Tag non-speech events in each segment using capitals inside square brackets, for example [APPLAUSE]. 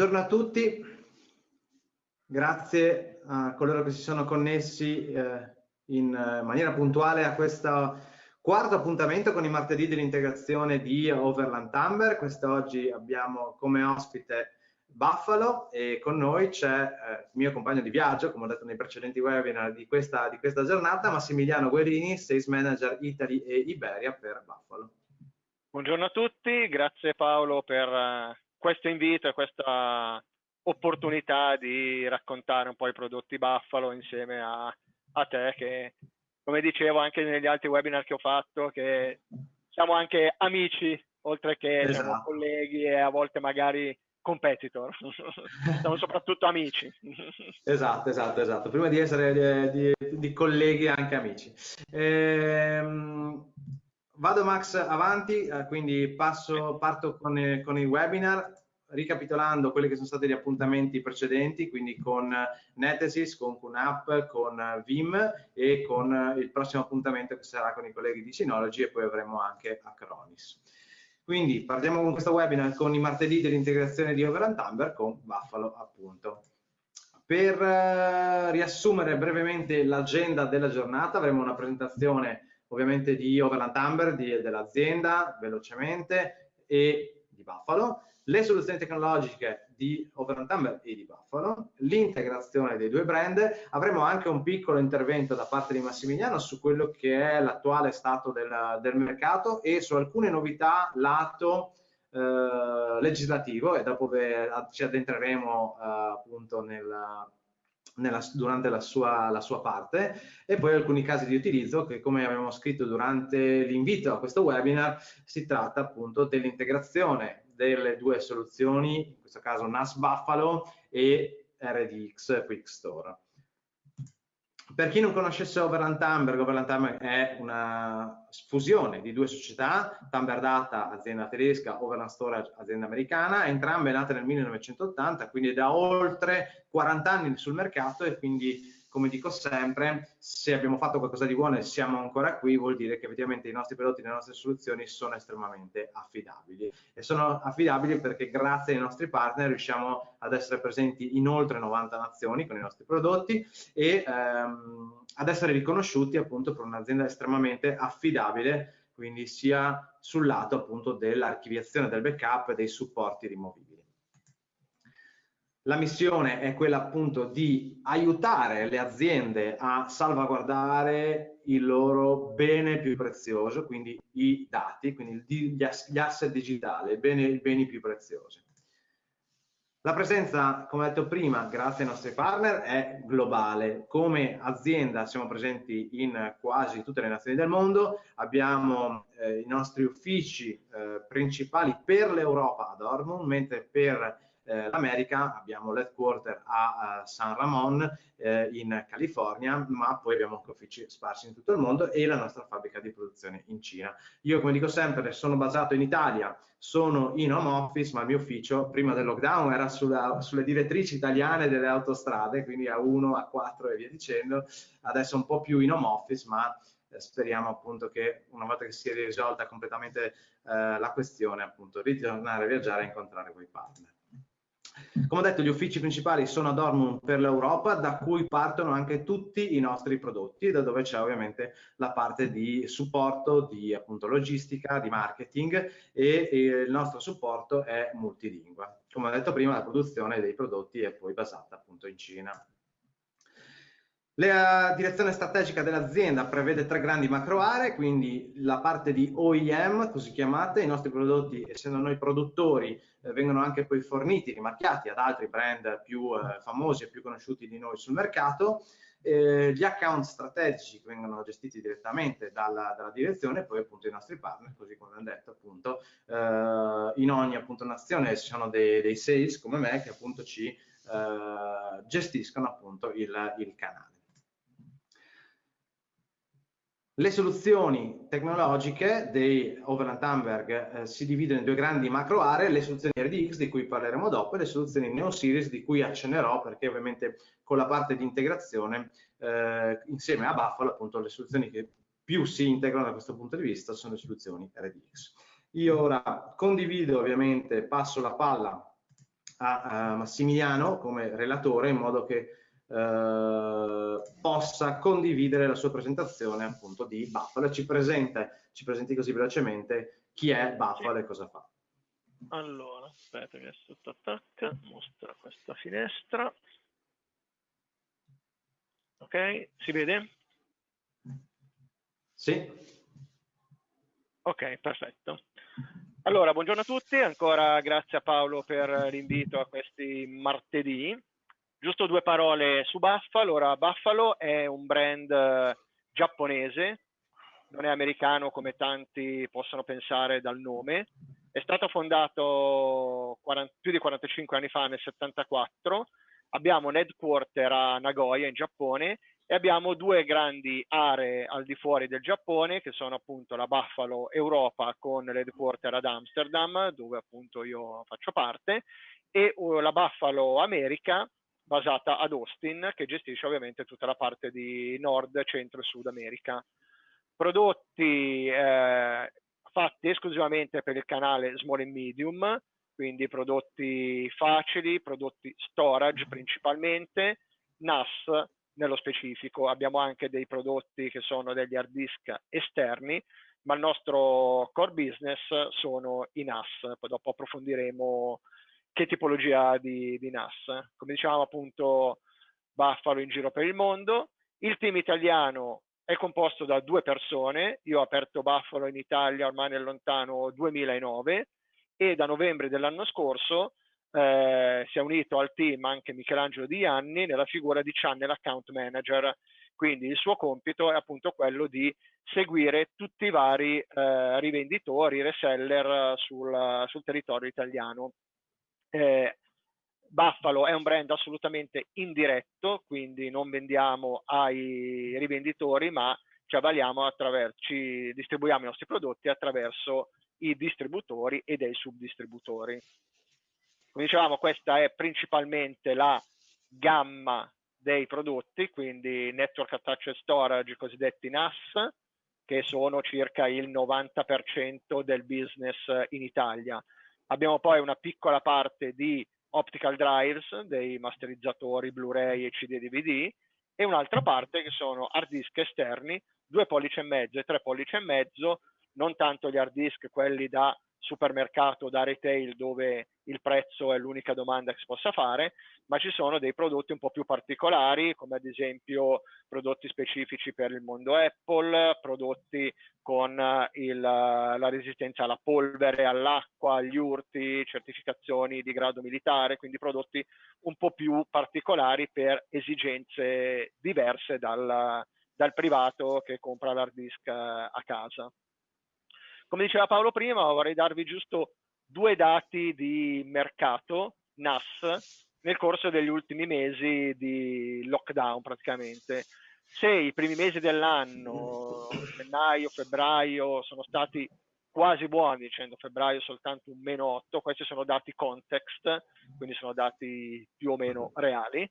Buongiorno a tutti, grazie a coloro che si sono connessi eh, in eh, maniera puntuale a questo quarto appuntamento con i martedì dell'integrazione di Overland Amber. Quest'oggi abbiamo come ospite Buffalo e con noi c'è eh, il mio compagno di viaggio, come ho detto nei precedenti webinar di questa, di questa giornata, Massimiliano Guerini, Sales Manager Italy e Iberia per Buffalo. Buongiorno a tutti, grazie Paolo per uh, questo invito e questa opportunità di raccontare un po' i prodotti Buffalo insieme a, a te che, come dicevo anche negli altri webinar che ho fatto, che siamo anche amici, oltre che esatto. siamo colleghi e a volte magari competitor, [LAUGHS] siamo soprattutto amici. esatto, esatto, esatto. Prima di essere di, di, di colleghi anche amici. Ehm, Vado Max avanti, eh, quindi passo, parto con, eh, con, il webinar ricapitolando quelli che sono stati gli appuntamenti precedenti, quindi con Netesis, con QNAP, con Vim e con il prossimo appuntamento che sarà con i colleghi di Synology e poi avremo anche Acronis. Quindi partiamo con questo webinar con i martedì dell'integrazione di Overland Amber con Buffalo appunto. Per uh, riassumere brevemente l'agenda della giornata avremo una presentazione ovviamente di Overland Amber, dell'azienda, velocemente, e di Buffalo, le soluzioni tecnologiche di Overland Amber e di Buffalo, l'integrazione dei due brand, avremo anche un piccolo intervento da parte di Massimiliano su quello che è l'attuale stato del, del mercato e su alcune novità lato eh, legislativo e dopo ci addentreremo eh, appunto nel nella, durante la sua, la sua, parte e poi alcuni casi di utilizzo che come abbiamo scritto durante l'invito a questo webinar si tratta appunto dell'integrazione delle due soluzioni, in questo caso NAS Buffalo e RDX Quick Store. Per chi non conoscesse Overland Timber, Overland Timber è una fusione di due società, Timber Data, azienda tedesca, Overland Storage, azienda americana, entrambe nate nel 1980, quindi da oltre 40 anni sul mercato e quindi come dico sempre, se abbiamo fatto qualcosa di buono e siamo ancora qui, vuol dire che effettivamente i nostri prodotti, le nostre soluzioni sono estremamente affidabili. E sono affidabili perché grazie ai nostri partner riusciamo ad essere presenti in oltre 90 nazioni con i nostri prodotti e ehm, ad essere riconosciuti appunto per un'azienda estremamente affidabile, quindi sia sul lato appunto dell'archiviazione del backup e dei supporti rimovibili. La missione è quella appunto di aiutare le aziende a salvaguardare il loro bene più prezioso, quindi i dati, quindi gli asset digitali, i beni, più preziosi. La presenza, come detto prima, grazie ai nostri partner, è globale. Come azienda siamo presenti in quasi tutte le nazioni del mondo, abbiamo eh, i nostri uffici eh, principali per l'Europa a Dortmund, mentre per eh, l'America abbiamo l'headquarter a, a San Ramon eh, in California, ma poi abbiamo anche uffici sparsi in tutto il mondo e la nostra fabbrica di produzione in Cina. Io, come dico sempre, sono basato in Italia, sono in home office, ma il mio ufficio prima del lockdown era sulla, sulle direttrici italiane delle autostrade, quindi A1, A4 e via dicendo, adesso un po' più in home office, ma eh, speriamo appunto che una volta che si è risolta completamente eh, la questione, appunto, ritornare a viaggiare e incontrare quei partner. Come ho detto, gli uffici principali sono a Dortmund per l'Europa, da cui partono anche tutti i nostri prodotti, da dove c'è ovviamente la parte di supporto, di appunto logistica, di marketing e, e il nostro supporto è multilingua. Come ho detto prima, la produzione dei prodotti è poi basata appunto in Cina. La direzione strategica dell'azienda prevede tre grandi macro aree, quindi la parte di OEM, così chiamate, i nostri prodotti, essendo noi produttori, eh, vengono anche poi forniti, rimarchiati ad altri brand più eh, famosi e più conosciuti di noi sul mercato. Eh, gli account strategici vengono gestiti direttamente dalla, dalla, direzione poi appunto i nostri partner, così come abbiamo detto appunto, eh, in ogni appunto nazione ci sono dei, dei, sales come me che appunto ci eh, gestiscono appunto il, il canale. Le soluzioni tecnologiche dei Overland Hamburg eh, si dividono in due grandi macro aree, le soluzioni RDX di cui parleremo dopo e le soluzioni Neo Series di cui accennerò perché ovviamente con la parte di integrazione eh, insieme a Buffalo appunto le soluzioni che più si integrano da questo punto di vista sono le soluzioni RDX. Io ora condivido ovviamente, passo la palla a, a Massimiliano come relatore in modo che eh, possa condividere la sua presentazione appunto di Buffalo ci, presenta, ci presenti così velocemente chi è Buffalo e cosa fa. Allora, aspetta che sotto attacca, mostra questa finestra. Ok, si vede? Sì. Ok, perfetto. Allora, buongiorno a tutti, ancora grazie a Paolo per l'invito a questi martedì. Giusto due parole su Buffalo. Allora, Buffalo è un brand eh, giapponese, non è americano come tanti possono pensare dal nome. È stato fondato 40, più di 45 anni fa, nel 74. Abbiamo un headquarter a Nagoya, in Giappone, e abbiamo due grandi aree al di fuori del Giappone, che sono appunto la Buffalo Europa con l'headquarter ad Amsterdam, dove appunto io faccio parte, e uh, la Buffalo America, basata ad Austin, che gestisce ovviamente tutta la parte di Nord, Centro e Sud America. Prodotti eh, fatti esclusivamente per il canale Small and Medium, quindi prodotti facili, prodotti storage principalmente, NAS nello specifico. Abbiamo anche dei prodotti che sono degli hard disk esterni, ma il nostro core business sono i NAS. Poi dopo approfondiremo che tipologia di, di NAS. Come dicevamo appunto Buffalo in giro per il mondo. Il team italiano è composto da due persone, io ho aperto Buffalo in Italia ormai nel lontano 2009 e da novembre dell'anno scorso eh, si è unito al team anche Michelangelo Di Anni nella figura di Channel Account Manager, quindi il suo compito è appunto quello di seguire tutti i vari eh, rivenditori, reseller sul, sul territorio italiano. Eh, Buffalo è un brand assolutamente indiretto, quindi non vendiamo ai rivenditori, ma ci avvaliamo attraverso, ci distribuiamo i nostri prodotti attraverso i distributori e dei subdistributori. Come dicevamo, questa è principalmente la gamma dei prodotti, quindi Network Attached Storage, cosiddetti NAS, che sono circa il 90% del business in Italia. Abbiamo poi una piccola parte di optical drives, dei masterizzatori Blu-ray e CD DVD, e un'altra parte che sono hard disk esterni, due pollici e mezzo e tre pollici e mezzo, non tanto gli hard disk, quelli da supermercato, da retail, dove il prezzo è l'unica domanda che si possa fare, ma ci sono dei prodotti un po' più particolari, come ad esempio prodotti specifici per il mondo Apple, prodotti con eh, il, la resistenza alla polvere, all'acqua, agli urti, certificazioni di grado militare, quindi prodotti un po' più particolari per esigenze diverse dal, dal privato che compra l'hard disk eh, a casa. Come diceva Paolo prima, vorrei darvi giusto due dati di mercato NAS nel corso degli ultimi mesi di lockdown praticamente. Se i primi mesi dell'anno, gennaio, febbraio, sono stati quasi buoni, dicendo febbraio soltanto un meno 8, questi sono dati context, quindi sono dati più o meno reali.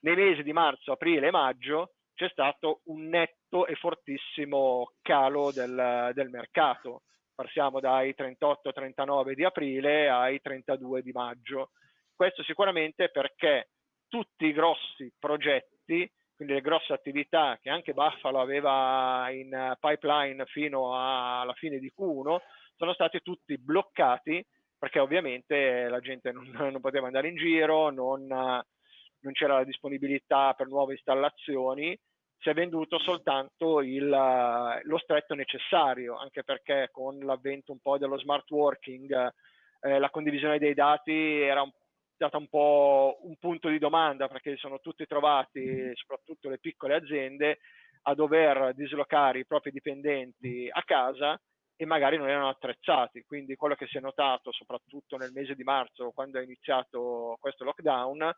Nei mesi di marzo, aprile e maggio c'è stato un netto e fortissimo calo del, del mercato passiamo dai 38-39 di aprile ai 32 di maggio. Questo sicuramente perché tutti i grossi progetti, quindi le grosse attività che anche Buffalo aveva in pipeline fino alla fine di Q1, sono stati tutti bloccati perché ovviamente la gente non, non poteva andare in giro, non, non c'era la disponibilità per nuove installazioni si è venduto soltanto il, lo stretto necessario, anche perché con l'avvento un po' dello smart working eh, la condivisione dei dati era un, stata un po' un punto di domanda perché sono tutti trovati, soprattutto le piccole aziende, a dover dislocare i propri dipendenti a casa e magari non erano attrezzati. Quindi quello che si è notato soprattutto nel mese di marzo, quando è iniziato questo lockdown,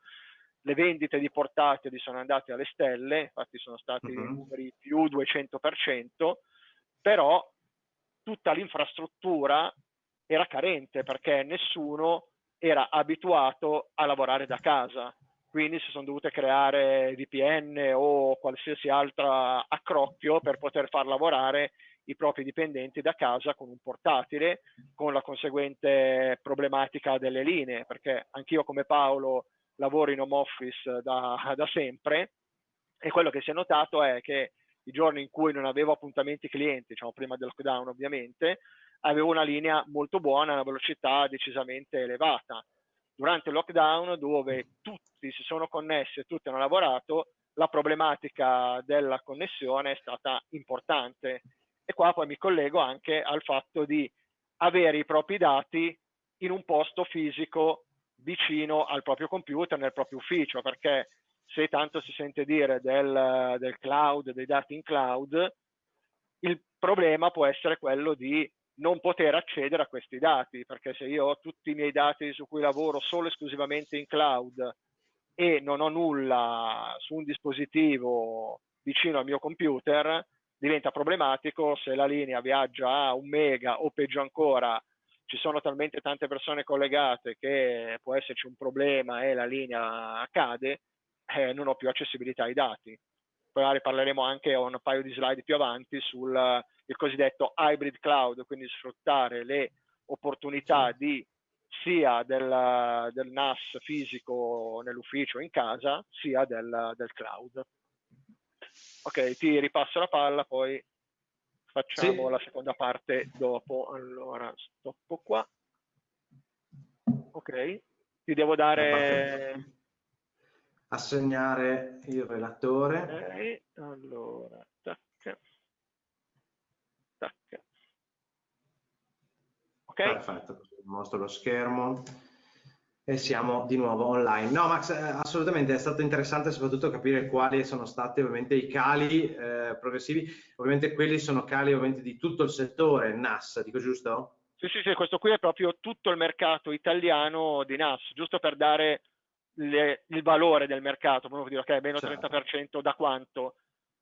le vendite di portatili sono andate alle stelle, infatti sono stati uh-huh. numeri più 200%, però tutta l'infrastruttura era carente perché nessuno era abituato a lavorare da casa, quindi si sono dovute creare VPN o qualsiasi altra accrocchio per poter far lavorare i propri dipendenti da casa con un portatile, con la conseguente problematica delle linee, perché anch'io come Paolo lavoro in home office da, [LAUGHS] da sempre e quello che si è notato è che i giorni in cui non avevo appuntamenti clienti, diciamo prima del lockdown ovviamente, avevo una linea molto buona, una velocità decisamente elevata. Durante il lockdown, dove tutti si sono connessi e tutti hanno lavorato, la problematica della connessione è stata importante. E qua poi mi collego anche al fatto di avere i propri dati in un posto fisico vicino al proprio computer, nel proprio ufficio, perché se tanto si sente dire del, del cloud, dei dati in cloud, il problema può essere quello di non poter accedere a questi dati, perché se io ho tutti i miei dati su cui lavoro solo esclusivamente in cloud e non ho nulla su un dispositivo vicino al mio computer, diventa problematico se la linea viaggia a un mega o peggio ancora ci sono talmente tante persone collegate che può esserci un problema e la linea cade, eh, non ho più accessibilità ai dati. Poi parleremo anche un paio di slide più avanti sul cosiddetto hybrid cloud, quindi sfruttare le opportunità di sia del, del NAS fisico nell'ufficio in casa, sia del, del, cloud. Ok, ti ripasso la palla, poi facciamo sì. la seconda parte dopo. Allora, stoppo qua. Ok, ti devo dare... Assegnare il relatore. Ok, allora, tac, tac. Ok. Perfetto mostro lo schermo e siamo di nuovo online. No Max, eh, assolutamente è stato interessante soprattutto capire quali sono stati ovviamente i cali eh, progressivi, ovviamente quelli sono cali ovviamente di tutto il settore NAS, dico giusto? Sì, sì, sì, questo qui è proprio tutto il mercato italiano di NAS, giusto per dare le, il valore del mercato, proprio dire ok, meno certo. 30% da quanto?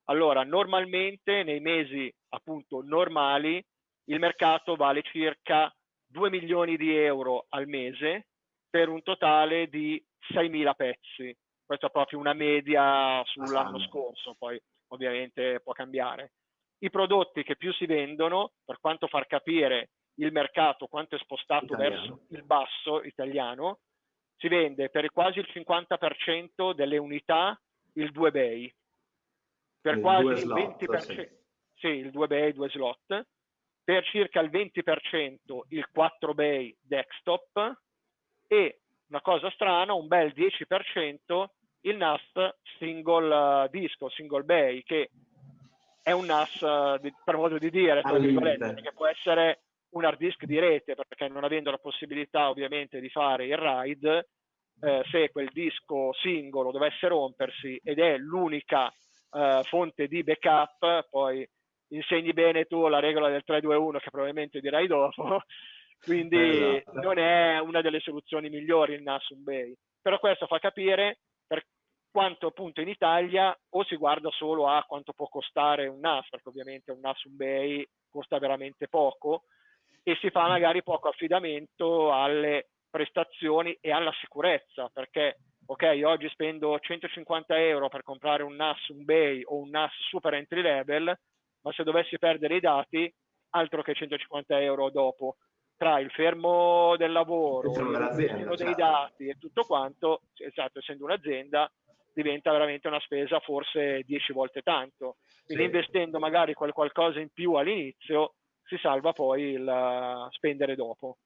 Allora, normalmente nei mesi appunto normali il mercato vale circa 2 milioni di euro al mese per un totale di 6.000 pezzi. Questa è proprio una media sull'anno scorso, poi ovviamente può cambiare. I prodotti che più si vendono, per quanto far capire il mercato quanto è spostato italiano. verso il basso italiano, si vende per quasi il 50% delle unità il 2 bay, per il quasi il 20%, sì. sì, il 2 bay, 2 slot, per circa il 20% il 4 bay desktop e una cosa strana, un bel 10% il NAS single uh, disco, single bay, che è un NAS, uh, per modo di dire, che può essere un hard disk di rete, perché non avendo la possibilità ovviamente di fare il RAID, eh, se quel disco singolo dovesse rompersi ed è l'unica eh, fonte di backup, poi insegni bene tu la regola del 3-2-1 che probabilmente dirai dopo, [LAUGHS] quindi esatto. non è una delle soluzioni migliori il NAS un Bay. Però questo fa capire per quanto appunto in Italia o si guarda solo a quanto può costare un NAS, perché ovviamente un NAS un Bay costa veramente poco, e si fa magari poco affidamento alle prestazioni e alla sicurezza, perché ok, oggi spendo 150 euro per comprare un NAS, un Bay o un NAS super entry level, ma se dovessi perdere i dati, altro che 150 euro dopo, tra il fermo del lavoro, il fermo dei certo. dati e tutto quanto, esatto, essendo un'azienda, diventa veramente una spesa forse 10 volte tanto. Quindi sì. investendo magari qualcosa in più all'inizio, si salva poi il spendere dopo.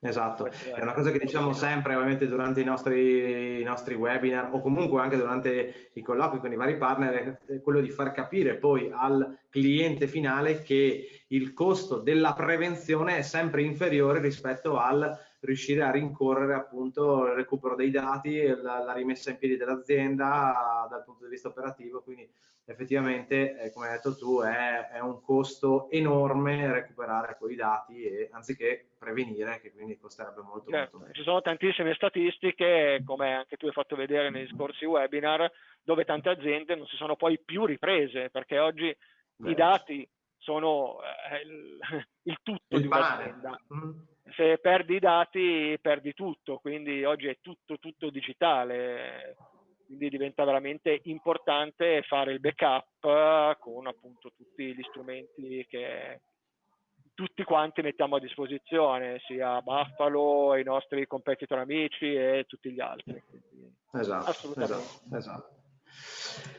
Esatto, è una cosa che diciamo sempre ovviamente durante i nostri, i nostri, webinar o comunque anche durante i colloqui con i vari partner, è quello di far capire poi al cliente finale che il costo della prevenzione è sempre inferiore rispetto al riuscire a rincorrere appunto il recupero dei dati e la, la rimessa in piedi dell'azienda dal punto di vista operativo, quindi effettivamente, eh, come hai detto tu, è, è, un costo enorme recuperare quei dati e, anziché prevenire, che quindi costerebbe molto, certo. molto Ci sono tantissime statistiche, come anche tu hai fatto vedere nei scorsi webinar, dove tante aziende non si sono poi più riprese, perché oggi Beh. i dati sono eh, il, [LAUGHS] il, tutto il di un'azienda. Mm. Se perdi i dati, perdi tutto, quindi oggi è tutto, tutto digitale quindi diventa veramente importante fare il backup con appunto tutti gli strumenti che tutti quanti mettiamo a disposizione, sia Buffalo, i nostri competitor amici e tutti gli altri. Quindi, esatto, esatto, esatto.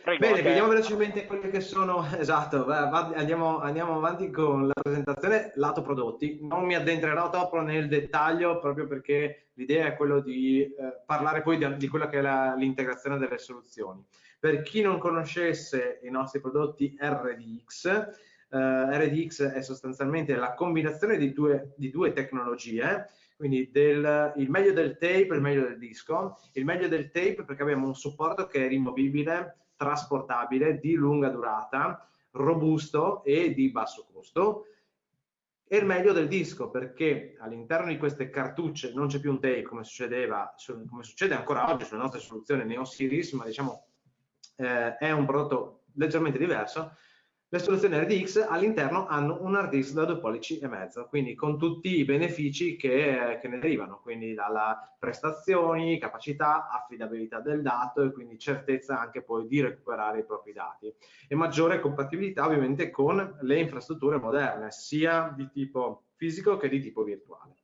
Prego, Bene, vediamo velocemente quelli che sono, [LAUGHS] esatto, andiamo, andiamo, avanti con la presentazione lato prodotti. Non mi addentrerò troppo nel dettaglio proprio perché l'idea è quello di eh, parlare poi di, di, quella che è l'integrazione delle soluzioni. Per chi non conoscesse i nostri prodotti RDX, eh, RDX è sostanzialmente la combinazione di due, di due tecnologie, quindi del, il meglio del tape il meglio del disco. Il meglio del tape perché abbiamo un supporto che è rimovibile, trasportabile, di lunga durata, robusto e di basso costo. E il meglio del disco perché all'interno di queste cartucce non c'è più un tape come succedeva, come succede ancora oggi sulle nostre soluzioni Neo Series, ma diciamo eh, è un prodotto leggermente diverso le soluzioni RDX all'interno hanno un hard disk da 2 pollici e mezzo, quindi con tutti i benefici che, che, ne derivano, quindi dalla prestazioni, capacità, affidabilità del dato e quindi certezza anche poi di recuperare i propri dati e maggiore compatibilità ovviamente con le infrastrutture moderne, sia di tipo fisico che di tipo virtuale.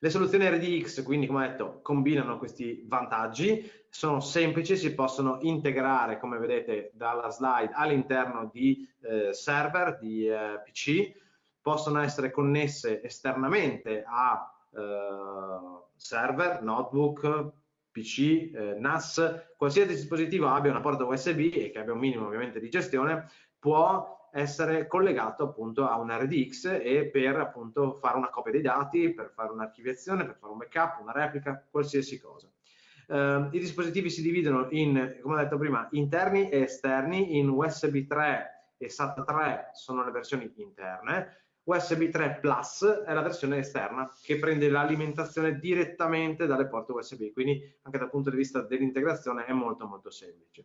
Le soluzioni RDX, quindi come detto, combinano questi vantaggi, sono semplici, si possono integrare, come vedete dalla slide, all'interno di eh, server, di eh, PC, possono essere connesse esternamente a eh, server, notebook, PC, eh, NAS, qualsiasi dispositivo abbia una porta USB e che abbia un minimo ovviamente di gestione, può essere collegato appunto a un RDX e per appunto fare una copia dei dati, per fare un'archiviazione, per fare un backup, una replica, qualsiasi cosa. Uh, I dispositivi si dividono in, come ho detto prima, interni e esterni, in USB 3 e SATA 3 sono le versioni interne, USB 3 Plus è la versione esterna che prende l'alimentazione direttamente dalle porte USB, quindi anche dal punto di vista dell'integrazione è molto molto semplice.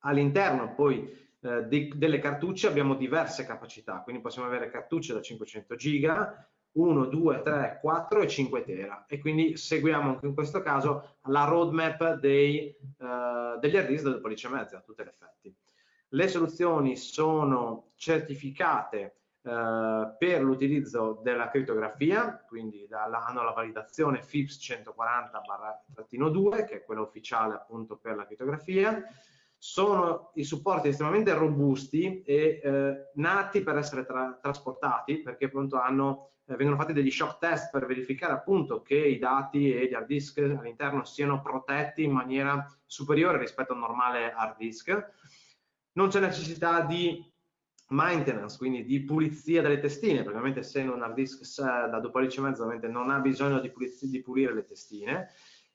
All'interno poi eh, di, delle cartucce abbiamo diverse capacità, quindi possiamo avere cartucce da 500 giga, 1, 2, 3, 4 e 5 tera. E quindi seguiamo anche in questo caso la roadmap dei, eh, degli hard disk del pollice mezzo a tutti gli effetti. Le soluzioni sono certificate Uh, per l'utilizzo della crittografia, quindi hanno la validazione FIPS 140-2, che è quella ufficiale appunto per la crittografia, sono i supporti estremamente robusti e eh, nati per essere tra trasportati perché appunto hanno, eh, vengono fatti degli shock test per verificare appunto che i dati e gli hard disk all'interno siano protetti in maniera superiore rispetto a un normale hard disk. Non c'è necessità di maintenance, quindi di pulizia delle testine, perché ovviamente se un hard disk da 2 pollici e mezzo ovviamente non ha bisogno di, di pulire le testine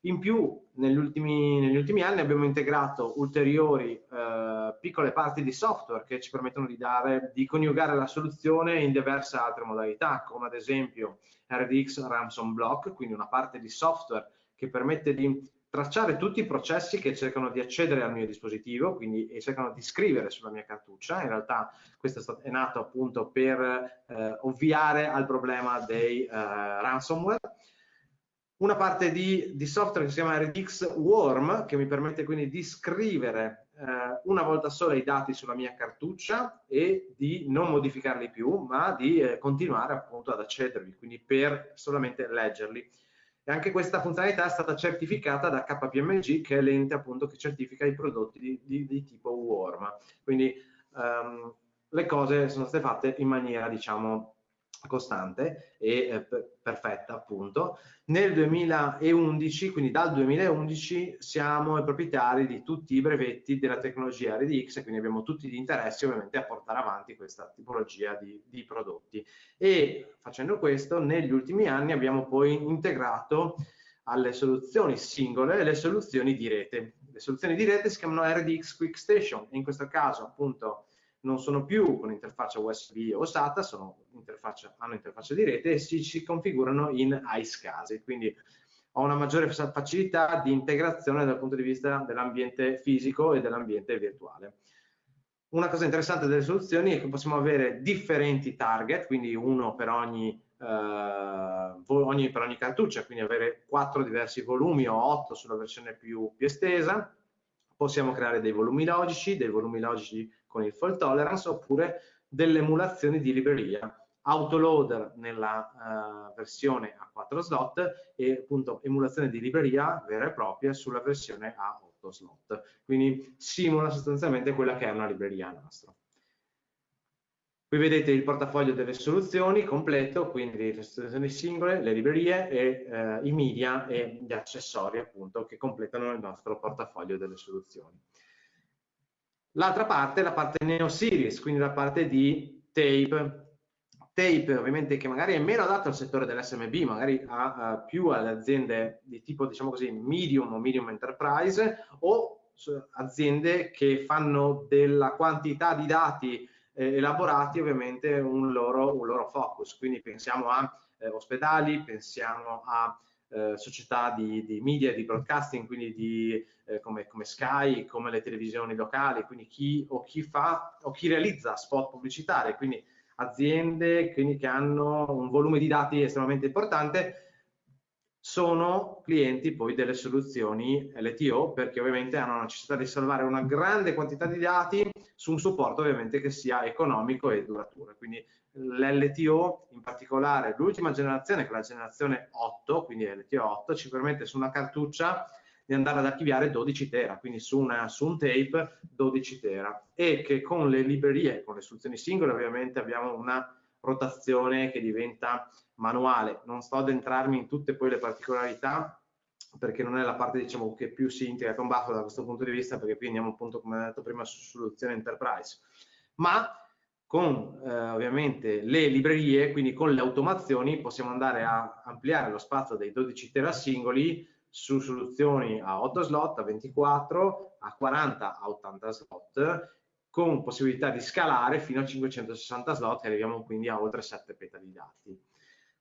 in più, negli ultimi, negli ultimi anni abbiamo integrato ulteriori eh, piccole parti di software che ci permettono di, dare, di coniugare la soluzione in diverse altre modalità, come ad esempio RDX Ransom Block, quindi una parte di software che permette di tracciare tutti i processi che cercano di accedere al mio dispositivo, quindi e cercano di scrivere sulla mia cartuccia. In realtà questo è, nato appunto per eh, ovviare al problema dei eh, ransomware una parte di, di, software che si chiama RDX Worm, che mi permette quindi di scrivere eh, una volta sola i dati sulla mia cartuccia e di non modificarli più, ma di eh, continuare appunto ad accedervi, quindi per solamente leggerli. E anche questa funzionalità è stata certificata da KPMG, che è l'ente appunto che certifica i prodotti di, di, di tipo Worm. Quindi um, le cose sono state fatte in maniera, diciamo, costante e eh, perfetta appunto. Nel 2011, quindi dal 2011, siamo i proprietari di tutti i brevetti della tecnologia RDX e quindi abbiamo tutti gli interessi ovviamente a portare avanti questa tipologia di, di prodotti. E facendo questo, negli ultimi anni abbiamo poi integrato alle soluzioni singole le soluzioni di rete. Le soluzioni di rete si chiamano RDX Quick Station, in questo caso appunto non sono più con interfaccia USB o SATA, interfaccia, hanno interfaccia di rete e si, si configurano in iSCSI, quindi ho una maggiore facilità di integrazione dal punto di vista dell'ambiente fisico e dell'ambiente virtuale. Una cosa interessante delle soluzioni è che possiamo avere differenti target, quindi uno per ogni eh, ogni, per ogni cartuccia, quindi avere quattro diversi volumi o otto sulla versione più, più estesa. Possiamo creare dei volumi logici, dei volumi logici con il fault tolerance oppure delle emulazioni di libreria autoloader nella uh, versione a 4 slot e appunto emulazione di libreria vera e propria sulla versione a 8 slot. Quindi simula sostanzialmente quella che è una libreria Nastro. Qui vedete il portafoglio delle soluzioni completo, quindi le soluzioni singole, le librerie e eh, i media e gli accessori appunto che completano il nostro portafoglio delle soluzioni. L'altra parte è la parte Neo Series, quindi la parte di tape. Tape ovviamente che magari è meno adatto al settore dell'SMB, magari a, a più alle aziende di tipo diciamo così medium o medium enterprise o aziende che fanno della quantità di dati eh, elaborati ovviamente un loro, un loro, focus, quindi pensiamo a eh, ospedali, pensiamo a eh, società di, di, media, di broadcasting, quindi di, eh, come, come, Sky, come le televisioni locali, quindi chi o chi fa o chi realizza spot pubblicitari, quindi aziende quindi che hanno un volume di dati estremamente importante sono clienti poi delle soluzioni LTO perché ovviamente hanno la necessità di salvare una grande quantità di dati su un supporto ovviamente che sia economico e duraturo. Quindi l'LTO, in particolare l'ultima generazione, che è la generazione 8, quindi LTO 8, ci permette su una cartuccia di andare ad archiviare 12 tera, quindi su, una, su un tape 12 tera e che con le librerie, con le soluzioni singole ovviamente abbiamo una rotazione che diventa manuale. Non sto ad entrarmi in tutte poi le particolarità perché non è la parte diciamo, che più si integra con Buffalo da questo punto di vista, perché qui andiamo appunto, come ho detto prima, su soluzione enterprise. Ma con eh, ovviamente le librerie, quindi con le automazioni, possiamo andare a ampliare lo spazio dei 12 tera singoli su soluzioni a 8 slot, a 24, a 40, a 80 slot con possibilità di scalare fino a 560 slot e arriviamo quindi a oltre 7 peta di dati.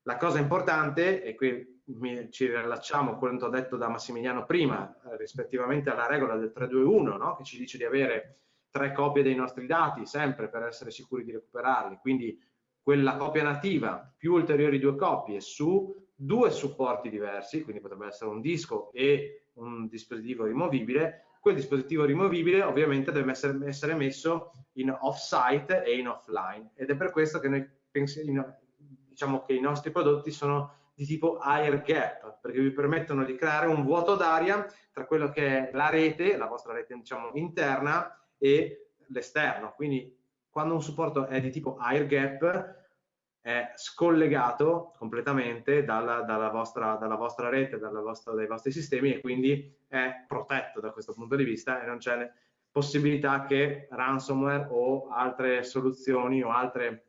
La cosa importante, e qui ci rilacciamo a quanto detto da Massimiliano prima, eh, rispettivamente alla regola del 321, no? che ci dice di avere tre copie dei nostri dati sempre per essere sicuri di recuperarli, quindi quella copia nativa più ulteriori due copie su due supporti diversi, quindi potrebbe essere un disco e un dispositivo rimovibile, quel dispositivo rimovibile ovviamente deve essere, essere messo in off-site e in offline. Ed è per questo che noi pensiamo, diciamo che i nostri prodotti sono di tipo air gap perché vi permettono di creare un vuoto d'aria tra quello che è la rete, la vostra rete diciamo interna e l'esterno. Quindi quando un supporto è di tipo air gap è scollegato completamente dalla, dalla, vostra, dalla vostra, rete, dalla vostra, dai vostri sistemi e quindi è protetto da questo punto di vista e non c'è possibilità che ransomware o altre soluzioni o altri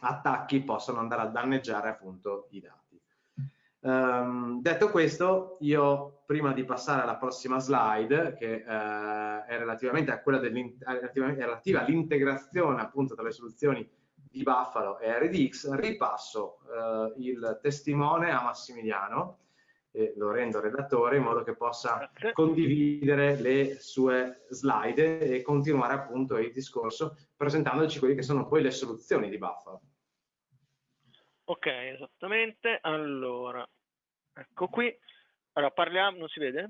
attacchi possano andare a danneggiare appunto i dati. Um, detto questo, io prima di passare alla prossima slide, che uh, è relativamente a quella relativa all'integrazione appunto tra le soluzioni di Buffalo e RDX, ripasso eh, il testimone a Massimiliano e lo rendo redattore in modo che possa condividere le sue slide e continuare appunto il discorso presentandoci quelle che sono poi le soluzioni di Buffalo. Ok, esattamente. Allora, ecco qui. Allora, parliamo, non si vede?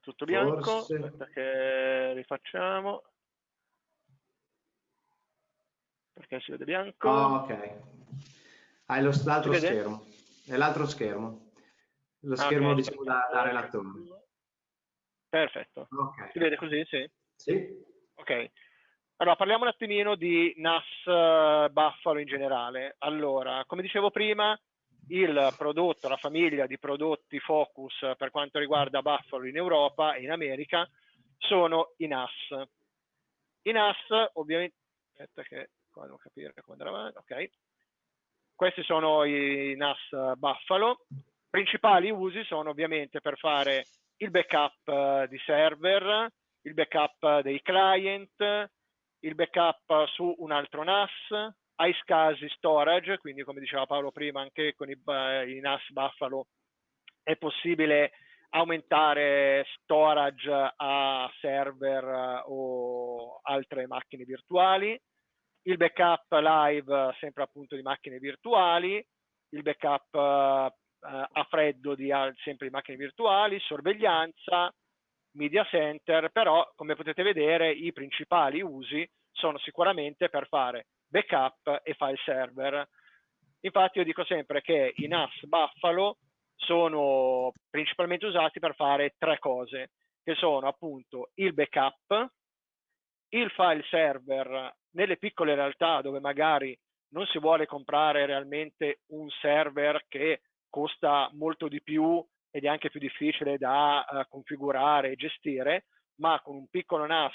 Tutto bianco, Forse... aspetta che rifacciamo perché si vede bianco. Oh, ok. Hai l'altro schermo. È l'altro schermo. Lo ah, schermo okay. diciamo da, da, relatore. Perfetto. Okay. Si vede così? Sì. Sì. Ok. Allora, parliamo un attimino di NAS uh, Buffalo in generale. Allora, come dicevo prima, il prodotto, la famiglia di prodotti Focus per quanto riguarda Buffalo in Europa e in America sono i NAS. I NAS, ovviamente, aspetta che qua devo capire come andare avanti, ok. Questi sono i NAS Buffalo. Principali usi sono ovviamente per fare il backup eh, di server, il backup dei client, il backup su un altro NAS, iSCSI storage, quindi come diceva Paolo prima anche con i, i NAS Buffalo è possibile aumentare storage a server o altre macchine virtuali il backup live sempre appunto di macchine virtuali, il backup uh, a freddo di sempre di macchine virtuali, sorveglianza, media center, però come potete vedere i principali usi sono sicuramente per fare backup e file server. Infatti io dico sempre che i NAS Buffalo sono principalmente usati per fare tre cose, che sono appunto il backup, il file server nelle piccole realtà dove magari non si vuole comprare realmente un server che costa molto di più ed è anche più difficile da uh, configurare e gestire, ma con un piccolo NAS,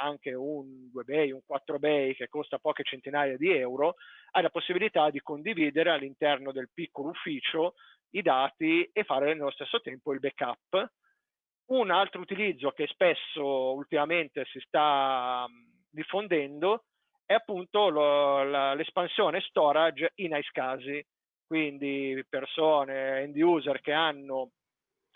anche un 2 bay, un 4 bay che costa poche centinaia di euro, hai la possibilità di condividere all'interno del piccolo ufficio i dati e fare nello stesso tempo il backup. Un altro utilizzo che spesso ultimamente si sta diffondendo è appunto l'espansione storage in iSCSI, quindi persone, end user che hanno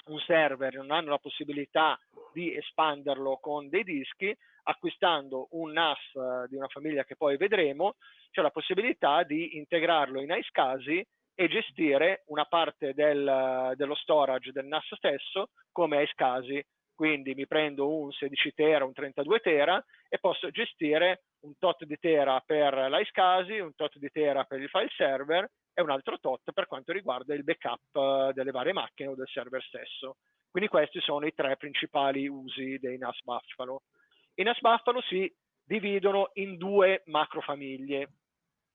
un server e non hanno la possibilità di espanderlo con dei dischi, acquistando un NAS di una famiglia che poi vedremo, c'è la possibilità di integrarlo in iSCSI e gestire una parte del, dello storage del NAS stesso come iSCSI. Quindi mi prendo un 16 tera, un 32 tera e posso gestire un tot di tera per l'iSCSI, un tot di tera per il file server e un altro tot per quanto riguarda il backup eh, delle varie macchine o del server stesso. Quindi questi sono i tre principali usi dei NAS Buffalo. I NAS Buffalo si dividono in due macrofamiglie,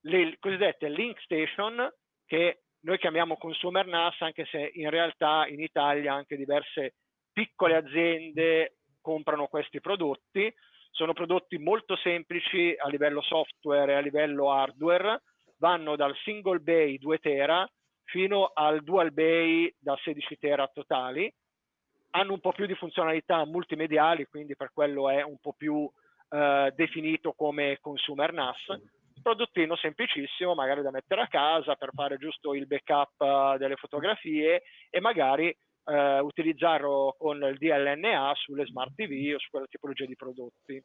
le cosiddette Link Station, che noi chiamiamo consumer NAS, anche se in realtà in Italia anche diverse piccole aziende comprano questi prodotti. Sono prodotti molto semplici a livello software e a livello hardware, vanno dal single bay 2 tera fino al dual bay da 16 tera totali. Hanno un po' più di funzionalità multimediali, quindi per quello è un po' più eh, definito come consumer NAS. Prodottino semplicissimo, magari da mettere a casa per fare giusto il backup eh, delle fotografie e magari eh, utilizzarlo con il DLNA sulle smart TV o su quella tipologia di prodotti.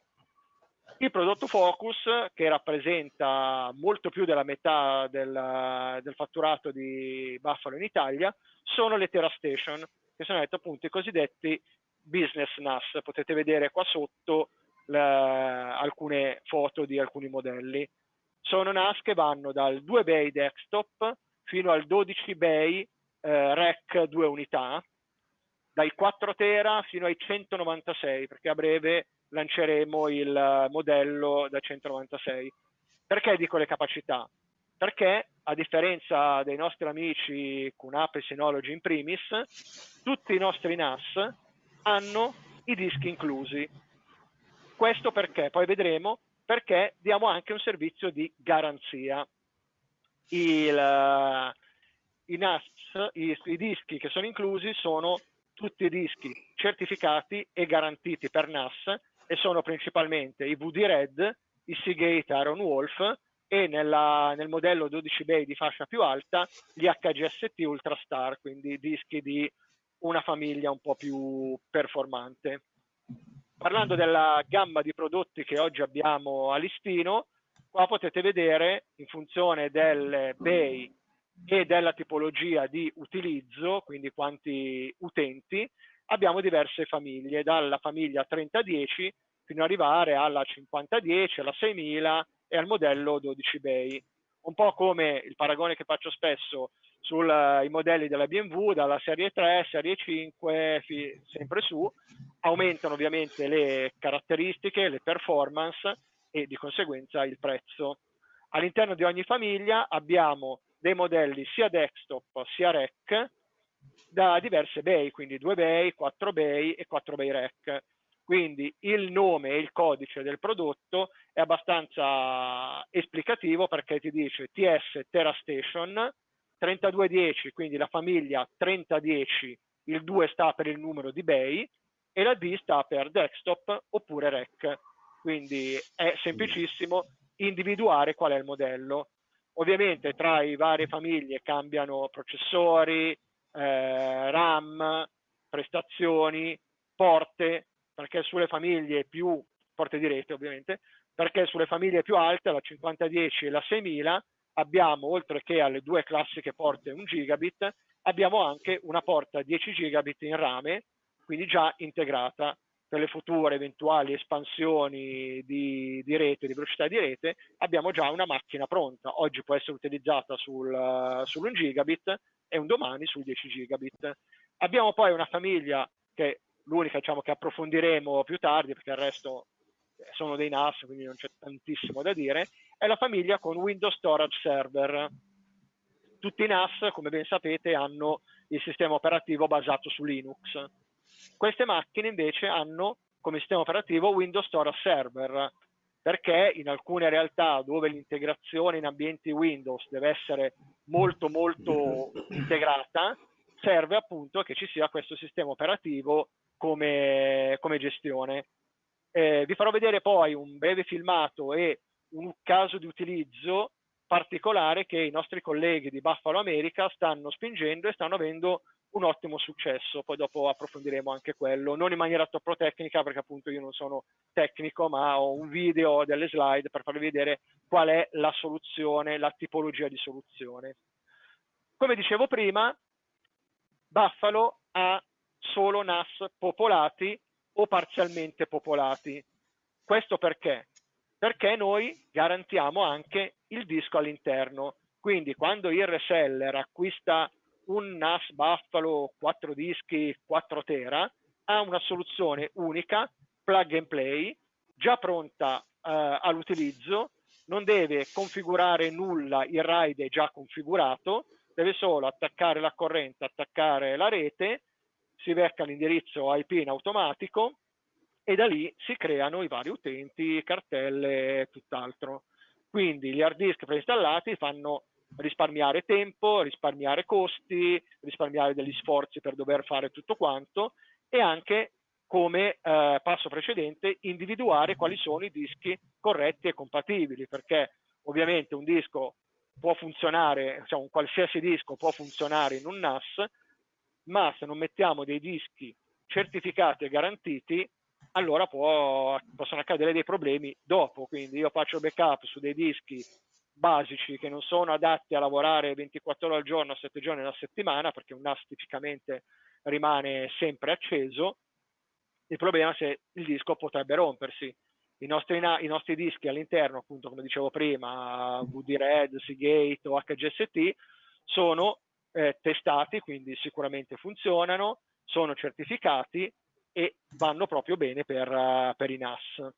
Il prodotto Focus, che rappresenta molto più della metà del, del fatturato di Buffalo in Italia, sono le TerraStation, che sono appunto i cosiddetti business NAS. Potete vedere qua sotto le, alcune foto di alcuni modelli. Sono NAS che vanno dal 2 bay desktop fino al 12 bay eh, REC 2 unità, dai 4 tera fino ai 196, perché a breve lanceremo il modello da 196. Perché dico le capacità? Perché a differenza dei nostri amici QNAP e Synology in primis, tutti i nostri NAS hanno i dischi inclusi. Questo perché? Poi vedremo perché diamo anche un servizio di garanzia. Il, i NAS, i, i dischi che sono inclusi sono tutti i dischi certificati e garantiti per NAS e sono principalmente i VD Red, i Seagate Iron Wolf e nella, nel modello 12 bay di fascia più alta gli HGST Ultrastar, quindi dischi di una famiglia un po' più performante. Parlando della gamma di prodotti che oggi abbiamo a listino, qua potete vedere in funzione del bay e della tipologia di utilizzo, quindi quanti utenti, abbiamo diverse famiglie, dalla famiglia 3010 fino ad arrivare alla 5010, alla 6000 e al modello 12 bay. Un po' come il paragone che faccio spesso sui uh, modelli della BMW, dalla serie 3, serie 5, fi, sempre su, aumentano ovviamente le caratteristiche, le performance e di conseguenza il prezzo. All'interno di ogni famiglia abbiamo dei modelli sia desktop sia rec da diverse bay, quindi 2 bay, 4 bay e 4 bay rec. Quindi il nome e il codice del prodotto è abbastanza esplicativo perché ti dice TS TerraStation 3210, quindi la famiglia 3010, il 2 sta per il numero di bay e la D sta per desktop oppure rec. Quindi è semplicissimo individuare qual è il modello. Ovviamente tra i varie famiglie cambiano processori, eh, RAM, prestazioni, porte, perché sulle famiglie più, porte di rete ovviamente, perché sulle famiglie più alte, la 5010 e la 6000, abbiamo, oltre che alle due classiche porte 1 gigabit, abbiamo anche una porta 10 gigabit in rame, quindi già integrata per le future eventuali espansioni di, di, rete, di velocità di rete, abbiamo già una macchina pronta. Oggi può essere utilizzata sul, sull'1 gigabit e un domani sul 10 gigabit. Abbiamo poi una famiglia che è l'unica diciamo, che approfondiremo più tardi, perché il resto sono dei NAS, quindi non c'è tantissimo da dire, è la famiglia con Windows Storage Server. Tutti i NAS, come ben sapete, hanno il sistema operativo basato su Linux queste macchine invece hanno come sistema operativo Windows Storage Server, perché in alcune realtà dove l'integrazione in ambienti Windows deve essere molto molto integrata, serve appunto che ci sia questo sistema operativo come, come gestione. Eh, vi farò vedere poi un breve filmato e un caso di utilizzo particolare che i nostri colleghi di Buffalo America stanno spingendo e stanno avendo un ottimo successo, poi dopo approfondiremo anche quello, non in maniera troppo tecnica perché appunto io non sono tecnico, ma ho un video delle slide per farvi vedere qual è la soluzione, la tipologia di soluzione. Come dicevo prima, Buffalo ha solo NAS popolati o parzialmente popolati. Questo perché? Perché noi garantiamo anche il disco all'interno. Quindi quando il reseller acquista un NAS Buffalo 4 dischi 4 tera ha una soluzione unica, plug and play, già pronta eh, all'utilizzo, non deve configurare nulla, il RAID è già configurato, deve solo attaccare la corrente, attaccare la rete, si becca l'indirizzo IP in automatico e da lì si creano i vari utenti, cartelle e tutt'altro. Quindi gli hard disk preinstallati fanno risparmiare tempo, risparmiare costi, risparmiare degli sforzi per dover fare tutto quanto e anche come eh, passo precedente individuare quali sono i dischi corretti e compatibili perché ovviamente un disco può funzionare, cioè un qualsiasi disco può funzionare in un NAS ma se non mettiamo dei dischi certificati e garantiti allora può, possono accadere dei problemi dopo. Quindi io faccio backup su dei dischi basici che non sono adatti a lavorare 24 ore al giorno, 7 giorni alla settimana, perché un NAS tipicamente rimane sempre acceso, il problema è se il disco potrebbe rompersi. I nostri, I nostri dischi all'interno, appunto come dicevo prima, VD-RED, Seagate o HGST, sono eh, testati, quindi sicuramente funzionano, sono certificati e vanno proprio bene per, per i NAS.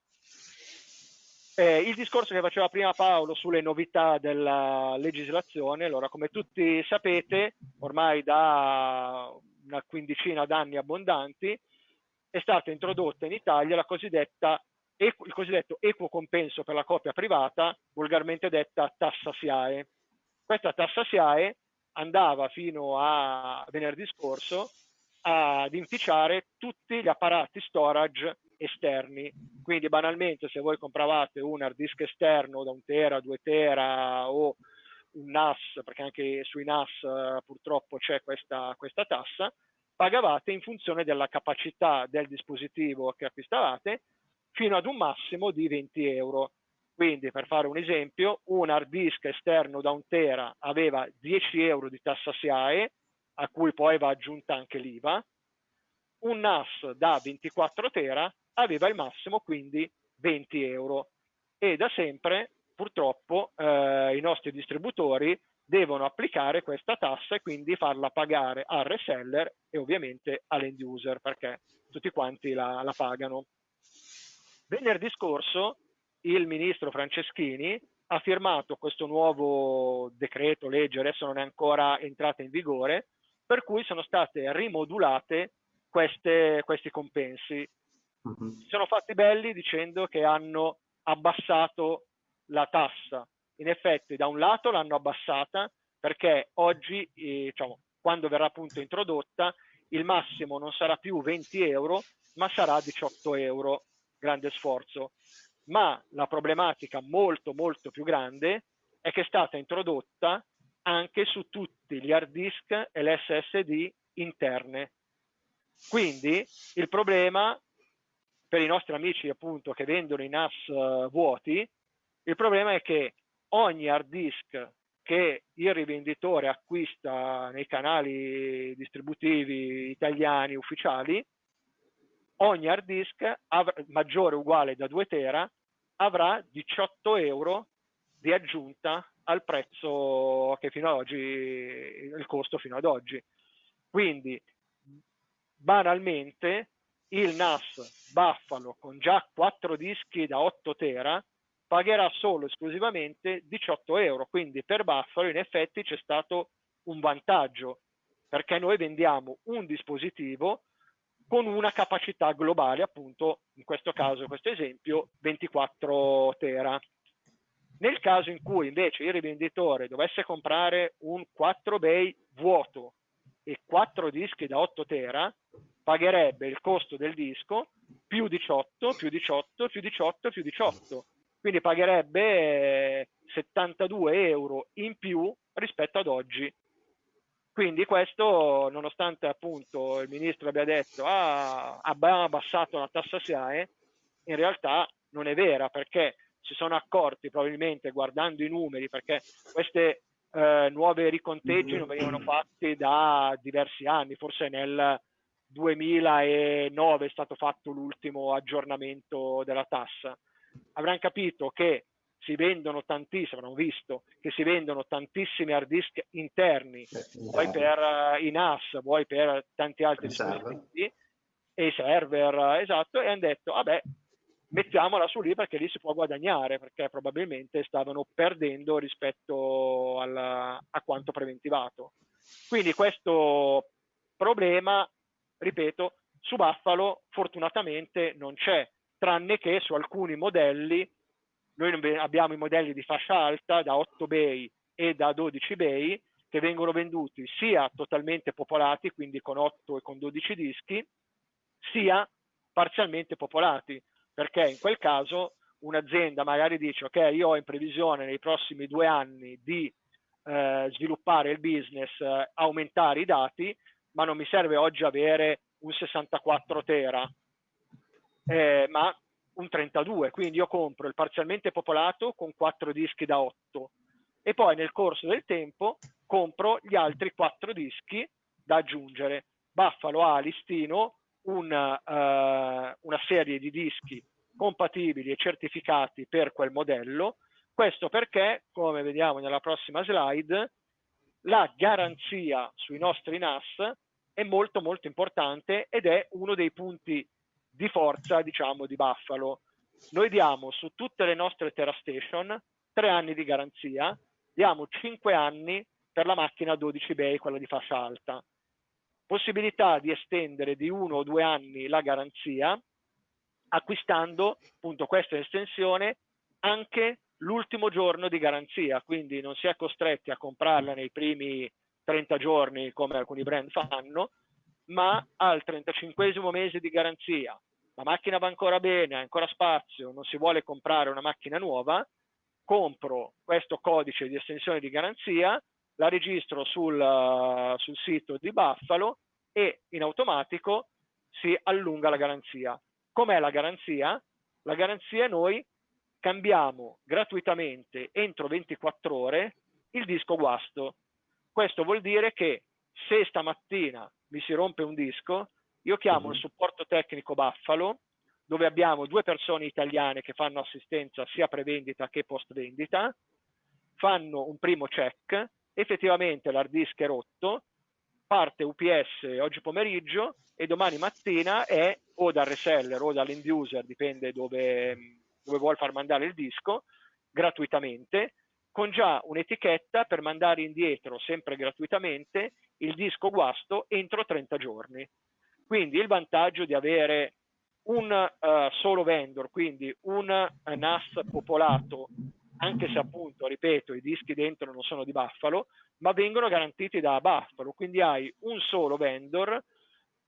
Eh, il discorso che faceva prima Paolo sulle novità della legislazione, allora come tutti sapete, ormai da una quindicina d'anni abbondanti, è stata introdotta in Italia la cosiddetta, il cosiddetto equo compenso per la copia privata, volgarmente detta tassa SIAE. Questa tassa SIAE andava fino a venerdì scorso ad inficiare tutti gli apparati storage esterni. Quindi banalmente se voi compravate un hard disk esterno da un tera, due tera o un NAS, perché anche sui NAS eh, purtroppo c'è questa, questa tassa, pagavate in funzione della capacità del dispositivo che acquistavate fino ad un massimo di 20 euro. Quindi per fare un esempio, un hard disk esterno da un tera aveva 10 euro di tassa SIAE, a cui poi va aggiunta anche l'IVA, un NAS da 24 tera aveva il massimo quindi 20 euro e da sempre purtroppo eh, i nostri distributori devono applicare questa tassa e quindi farla pagare al reseller e ovviamente all'end user perché tutti quanti la, la pagano. Venerdì scorso il ministro Franceschini ha firmato questo nuovo decreto legge, adesso non è ancora entrata in vigore, per cui sono state rimodulate queste, questi compensi. Uh-huh. Si sono fatti belli dicendo che hanno abbassato la tassa. In effetti, da un lato l'hanno abbassata perché oggi, eh, diciamo, quando verrà appunto introdotta, il massimo non sarà più 20 euro, ma sarà 18 euro. Grande sforzo. Ma la problematica molto, molto più grande è che è stata introdotta anche su tutti gli hard disk e le SSD interne. Quindi il problema per i nostri amici appunto che vendono i NAS uh, vuoti, il problema è che ogni hard disk che il rivenditore acquista nei canali distributivi italiani ufficiali, ogni hard disk maggiore o uguale da 2 tera avrà 18 euro di aggiunta al prezzo che fino ad oggi, il costo fino ad oggi. Quindi, banalmente, il NAS Buffalo con già 4 dischi da 8 tera pagherà solo esclusivamente 18 euro. Quindi per Buffalo in effetti c'è stato un vantaggio perché noi vendiamo un dispositivo con una capacità globale, appunto, in questo caso, in questo esempio, 24 tera. Nel caso in cui invece il rivenditore dovesse comprare un 4 bay vuoto e 4 dischi da 8 tera, pagherebbe il costo del disco più 18, più 18, più 18, più 18 quindi pagherebbe 72 eh, euro in più rispetto ad oggi. Quindi questo, nonostante appunto il ministro abbia detto ah, abbiamo abbassato la tassa SIAE, in realtà non è vera perché si sono accorti probabilmente guardando i numeri, perché queste eh, nuove riconteggi non venivano fatti da diversi anni, forse nel 2009 è stato fatto l'ultimo aggiornamento della tassa. Avranno capito che si vendono tantissimi, avranno visto che si vendono tantissimi hard disk interni, vuoi per uh, i NAS, vuoi per tanti altri dispositivi, e i server, esatto, e hanno detto, vabbè, mettiamola su lì perché lì si può guadagnare, perché probabilmente stavano perdendo rispetto alla, a quanto preventivato. Quindi questo problema, ripeto, su Buffalo fortunatamente non c'è, tranne che su alcuni modelli, noi abbiamo i modelli di fascia alta da 8 bay e da 12 bay che vengono venduti sia totalmente popolati, quindi con 8 e con 12 dischi, sia parzialmente popolati, perché in quel caso un'azienda magari dice ok, io ho in previsione nei prossimi due anni di eh, sviluppare il business, eh, aumentare i dati, ma non mi serve oggi avere un 64 tera, eh, ma un 32, quindi io compro il parzialmente popolato con 4 dischi da 8 e poi nel corso del tempo compro gli altri 4 dischi da aggiungere. Buffalo ha a listino una, uh, una serie di dischi compatibili e certificati per quel modello, questo perché, come vediamo nella prossima slide, la garanzia sui nostri NAS è molto molto importante ed è uno dei punti di forza, diciamo, di Buffalo. Noi diamo su tutte le nostre TerraStation tre anni di garanzia, diamo cinque anni per la macchina 12 bay, quella di fascia alta. Possibilità di estendere di uno o due anni la garanzia acquistando appunto questa estensione anche l'ultimo giorno di garanzia, quindi non si è costretti a comprarla nei primi 30 giorni come alcuni brand fanno, ma al 35 mese di garanzia, la macchina va ancora bene, ha ancora spazio, non si vuole comprare una macchina nuova, compro questo codice di estensione di garanzia, la registro sul, uh, sul sito di Buffalo e in automatico si allunga la garanzia. Com'è la garanzia? La garanzia noi cambiamo gratuitamente entro 24 ore il disco guasto. Questo vuol dire che se stamattina mi si rompe un disco, io chiamo il mhm. supporto tecnico Buffalo, dove abbiamo due persone italiane che fanno assistenza sia pre-vendita che post-vendita, fanno un primo check, effettivamente l'hard disk è rotto, parte UPS oggi pomeriggio e domani mattina è o dal reseller o dall'end user, dipende dove, dove vuole far mandare il disco, gratuitamente, con già un'etichetta per mandare indietro, sempre gratuitamente, il disco guasto entro 30 giorni. Quindi il vantaggio di avere un uh, solo vendor, quindi un uh, NAS popolato, anche se appunto, ripeto, i dischi dentro non sono di Buffalo, ma vengono garantiti da Buffalo, quindi hai un solo vendor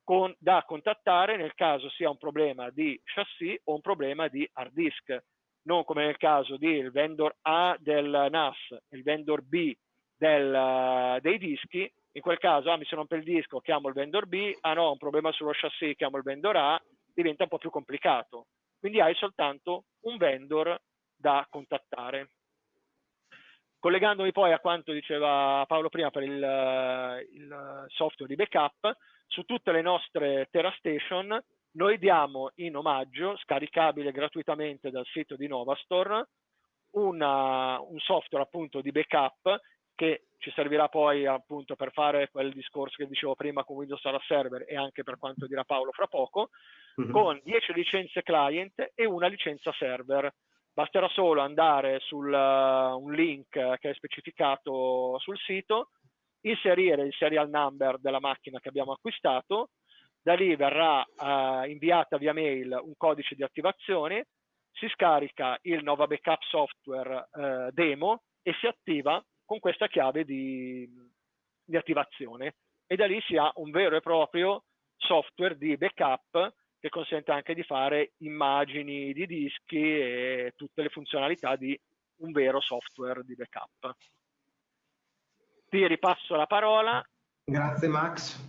con, da contattare nel caso sia un problema di chassis o un problema di hard disk non come nel caso del vendor A del NAS e il vendor B del, uh, dei dischi, in quel caso ah, mi si rompe il disco, chiamo il vendor B, ah no, ho un problema sullo chassis, chiamo il vendor A diventa un po' più complicato. Quindi hai soltanto un vendor da contattare. Collegandomi poi a quanto diceva Paolo prima per il, il software di backup, su tutte le nostre TerraStation noi diamo in omaggio, scaricabile gratuitamente dal sito di Novastore, una, un software appunto di backup che ci servirà poi appunto per fare quel discorso che dicevo prima con Windows Server Server e anche per quanto dirà Paolo fra poco, mm-hmm. con 10 licenze client e una licenza server Basterà solo andare su uh, un link che è specificato sul sito, inserire il serial number della macchina che abbiamo acquistato, da lì verrà uh, inviata via mail un codice di attivazione, si scarica il Nova Backup Software uh, demo e si attiva con questa chiave di, di attivazione e da lì si ha un vero e proprio software di backup che consente anche di fare immagini di dischi e tutte le funzionalità di un vero software di backup. Ti ripasso la parola. Grazie Max,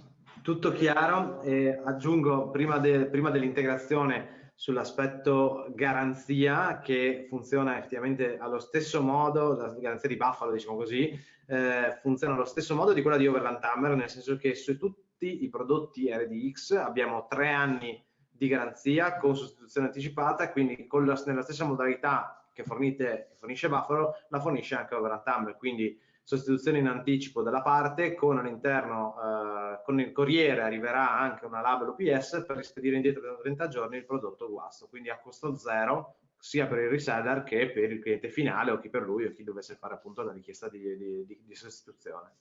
tutto chiaro. E aggiungo prima, de, prima dell'integrazione sull'aspetto garanzia che funziona effettivamente allo stesso modo, la garanzia di Buffalo diciamo così, eh, funziona allo stesso modo di quella di Overland Hammer, nel senso che su tutti i prodotti RDX abbiamo tre anni di garanzia con sostituzione anticipata, quindi la, nella stessa modalità che fornite, fornisce Buffalo, la fornisce anche Overland quindi sostituzione in anticipo della parte, con all'interno, eh, con il corriere arriverà anche una label UPS per rispedire indietro per 30 giorni il prodotto guasto, quindi a costo zero sia per il reseller che per il cliente finale o chi per lui o chi dovesse fare appunto la richiesta di, di, di, di sostituzione.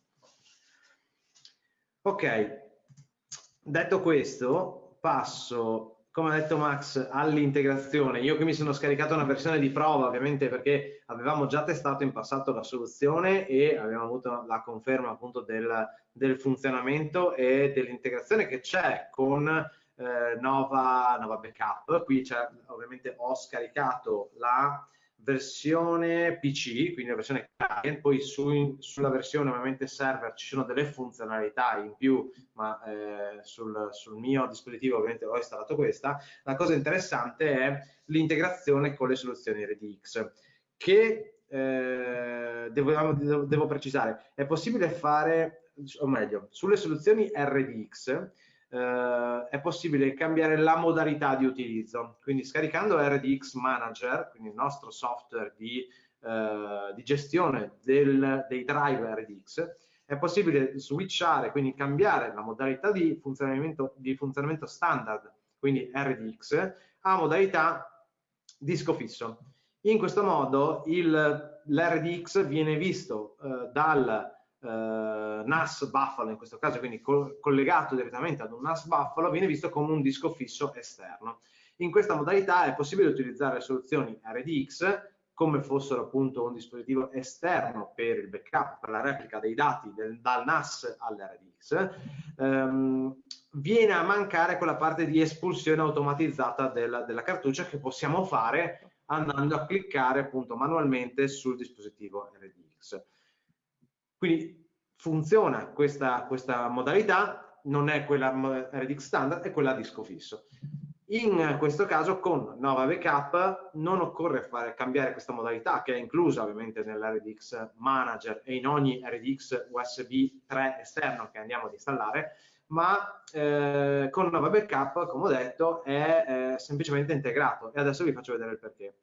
Ok, detto questo, passo, come ha detto Max, all'integrazione. Io qui mi sono scaricato una versione di prova, ovviamente perché avevamo già testato in passato la soluzione e abbiamo avuto la conferma appunto del, del funzionamento e dell'integrazione che c'è con eh, Nova, Nova Backup. Qui ovviamente ho scaricato la versione PC, quindi la versione client, poi su, sulla versione ovviamente server ci sono delle funzionalità in più, ma eh, sul, sul, mio dispositivo ovviamente ho installato questa. La cosa interessante è l'integrazione con le soluzioni RDX, che eh, devo, devo precisare, è possibile fare, o meglio, sulle soluzioni RDX eh, è possibile cambiare la modalità di utilizzo. Quindi scaricando RDX Manager, quindi il nostro software di, eh, di gestione del, dei drive RDX, è possibile switchare, quindi cambiare la modalità di funzionamento, di funzionamento standard, quindi RDX, a modalità disco fisso. In questo modo l'RDX viene visto eh, dal NAS Buffalo in questo caso, quindi co collegato direttamente ad un NAS Buffalo, viene visto come un disco fisso esterno. In questa modalità è possibile utilizzare soluzioni RDX come fossero appunto un dispositivo esterno per il backup, per la replica dei dati del, dal NAS all'RDX, ehm, viene a mancare quella parte di espulsione automatizzata della, della cartuccia che possiamo fare andando a cliccare appunto manualmente sul dispositivo RDX. Quindi funziona questa, questa modalità, non è quella RDX standard, è quella a disco fisso. In questo caso con Nova Backup non occorre fare, cambiare questa modalità che è inclusa ovviamente nell'RDX Manager e in ogni RDX USB 3 esterno che andiamo ad installare, ma eh, con Nova Backup, come ho detto, è eh, semplicemente integrato e adesso vi faccio vedere il perché.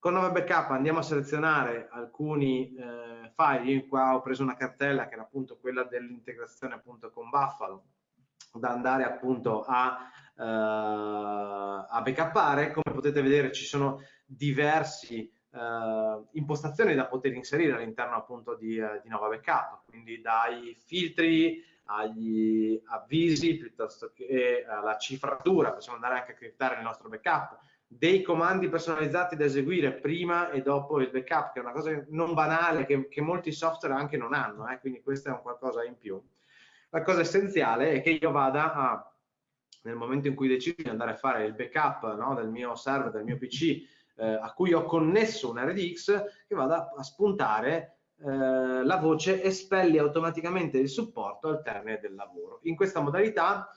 Con Nova Backup andiamo a selezionare alcuni eh, file, io qua ho preso una cartella che era appunto quella dell'integrazione appunto con Buffalo, da andare appunto a, uh, a backupare, come potete vedere ci sono diversi uh, impostazioni da poter inserire all'interno appunto di, uh, di Nova Backup, quindi dai filtri agli avvisi piuttosto che alla cifratura, possiamo andare anche a criptare il nostro backup, dei comandi personalizzati da eseguire prima e dopo il backup, che è una cosa non banale che, che molti software anche non hanno, eh? quindi questo è un qualcosa in più. La cosa essenziale è che io vada a, nel momento in cui decido di andare a fare il backup no, del mio server, del mio PC, eh, a cui ho connesso un RDX, che vada a spuntare eh, la voce espelli automaticamente il supporto al termine del lavoro. In questa modalità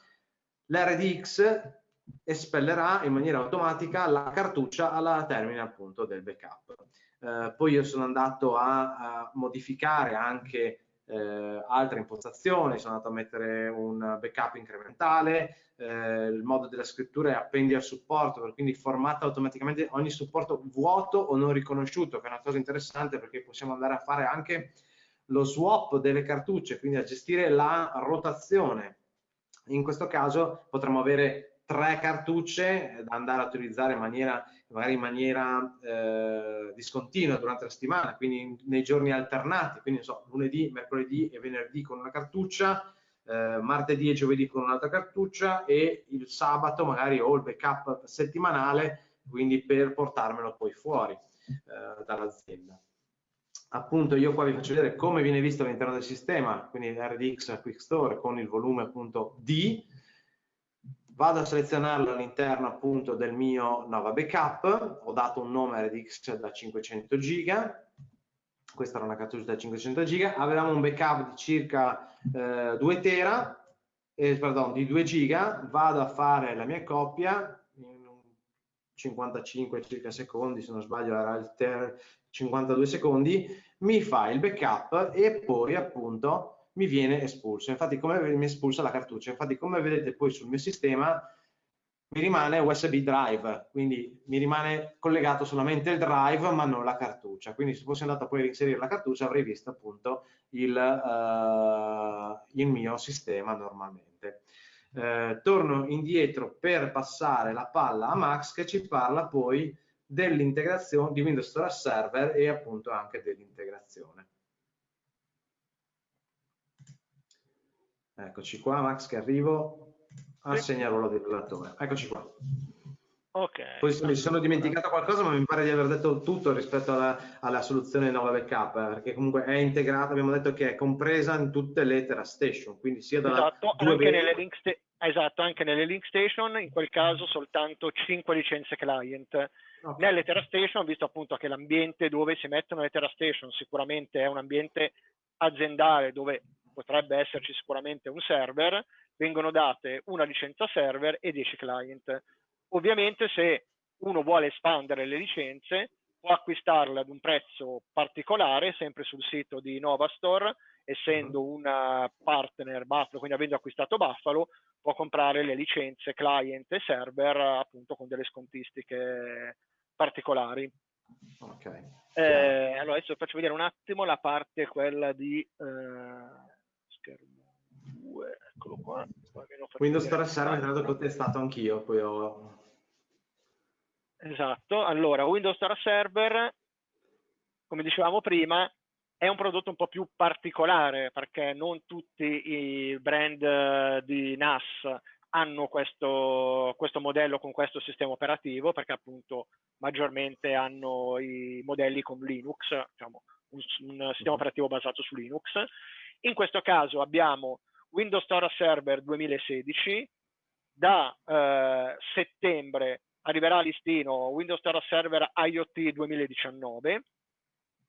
l'RDX espellerà in maniera automatica la cartuccia alla termine appunto del backup. Eh, poi io sono andato a, a modificare anche eh, altre impostazioni, sono andato a mettere un backup incrementale, eh, il modo della scrittura è appendi al supporto, quindi formata automaticamente ogni supporto vuoto o non riconosciuto, che è una cosa interessante perché possiamo andare a fare anche lo swap delle cartucce, quindi a gestire la rotazione. In questo caso potremmo avere tre cartucce da andare a utilizzare in maniera, magari in maniera eh, discontinua durante la settimana, quindi nei giorni alternati, quindi so, lunedì, mercoledì e venerdì con una cartuccia, eh, martedì e giovedì con un'altra cartuccia e il sabato magari ho il backup settimanale, quindi per portarmelo poi fuori eh, dall'azienda. Appunto io qua vi faccio vedere come viene visto all'interno del sistema, quindi RDX Quick Store con il volume appunto D, vado a selezionarlo all'interno appunto del mio Nova Backup, ho dato un nome RDX da 500 giga, questa era una cartuccia da 500 giga, avevamo un backup di circa eh, 2 tera, eh, pardon, di 2 giga, vado a fare la mia coppia in 55 circa secondi, se non sbaglio era il ter 52 secondi, mi fa il backup e poi appunto mi viene espulso. Infatti come mi espulsa la cartuccia, infatti come vedete poi sul mio sistema mi rimane USB drive, quindi mi rimane collegato solamente il drive ma non la cartuccia, quindi se fossi andato poi a inserire la cartuccia avrei visto appunto il, uh, il mio sistema normalmente. Uh, torno indietro per passare la palla a Max che ci parla poi dell'integrazione di Windows Store Server e appunto anche dell'integrazione. Eccoci qua Max che arrivo a segnarlo del relatore. Eccoci qua. Ok. Poi mi sono dimenticato qualcosa, ma mi pare di aver detto tutto rispetto alla, alla soluzione Nova Backup, eh, perché comunque è integrata, abbiamo detto che è compresa in tutte le TerraStation, quindi sia da esatto, anche nelle, link esatto, anche nelle link station, in quel caso soltanto 5 licenze client. Okay. Nelle TerraStation ho visto appunto che l'ambiente dove si mettono le TerraStation sicuramente è un ambiente aziendale dove potrebbe esserci sicuramente un server, vengono date una licenza server e 10 client. Ovviamente se uno vuole espandere le licenze può acquistarle ad un prezzo particolare, sempre sul sito di Novastore, essendo mhm. una partner Buffalo, quindi avendo acquistato Buffalo, può comprare le licenze client e server appunto con delle scontistiche particolari. Okay. Eh, allora adesso faccio vedere un attimo la parte quella di eh, schermo 2, eccolo qua. Windows Store Server, tra l'altro, è stato anch'io, poi ho... Esatto, allora Windows Store Server, come dicevamo prima, è un prodotto un po' più particolare perché non tutti i brand di NAS hanno questo, questo, modello con questo sistema operativo perché appunto maggiormente hanno i modelli con Linux, diciamo, un, un sistema operativo basato su Linux in questo caso abbiamo Windows Store Server 2016, da eh, settembre arriverà a listino Windows Store Server IoT 2019, mm.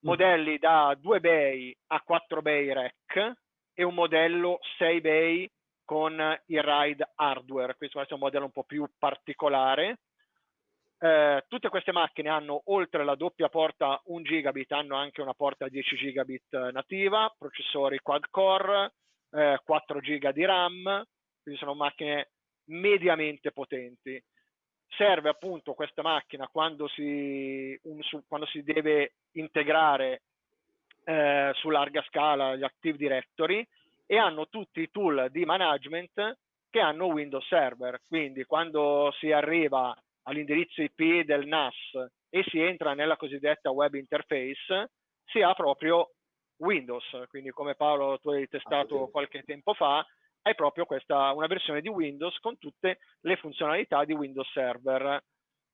modelli da 2 bay a 4 bay rack e un modello 6 bay con il RAID hardware, questo è un modello un po' più particolare. Eh, tutte queste macchine hanno oltre la doppia porta 1 gigabit, hanno anche una porta 10 gigabit nativa, processori quad core, eh, 4 giga di RAM, quindi sono macchine mediamente potenti. Serve appunto questa macchina quando si, un, su, quando si deve integrare eh, su larga scala gli Active Directory e hanno tutti i tool di management che hanno Windows Server. Quindi quando si arriva all'indirizzo IP del NAS e si entra nella cosiddetta web interface, si ha proprio Windows. Quindi come Paolo tu hai testato qualche tempo fa, hai proprio questa, una versione di Windows con tutte le funzionalità di Windows Server.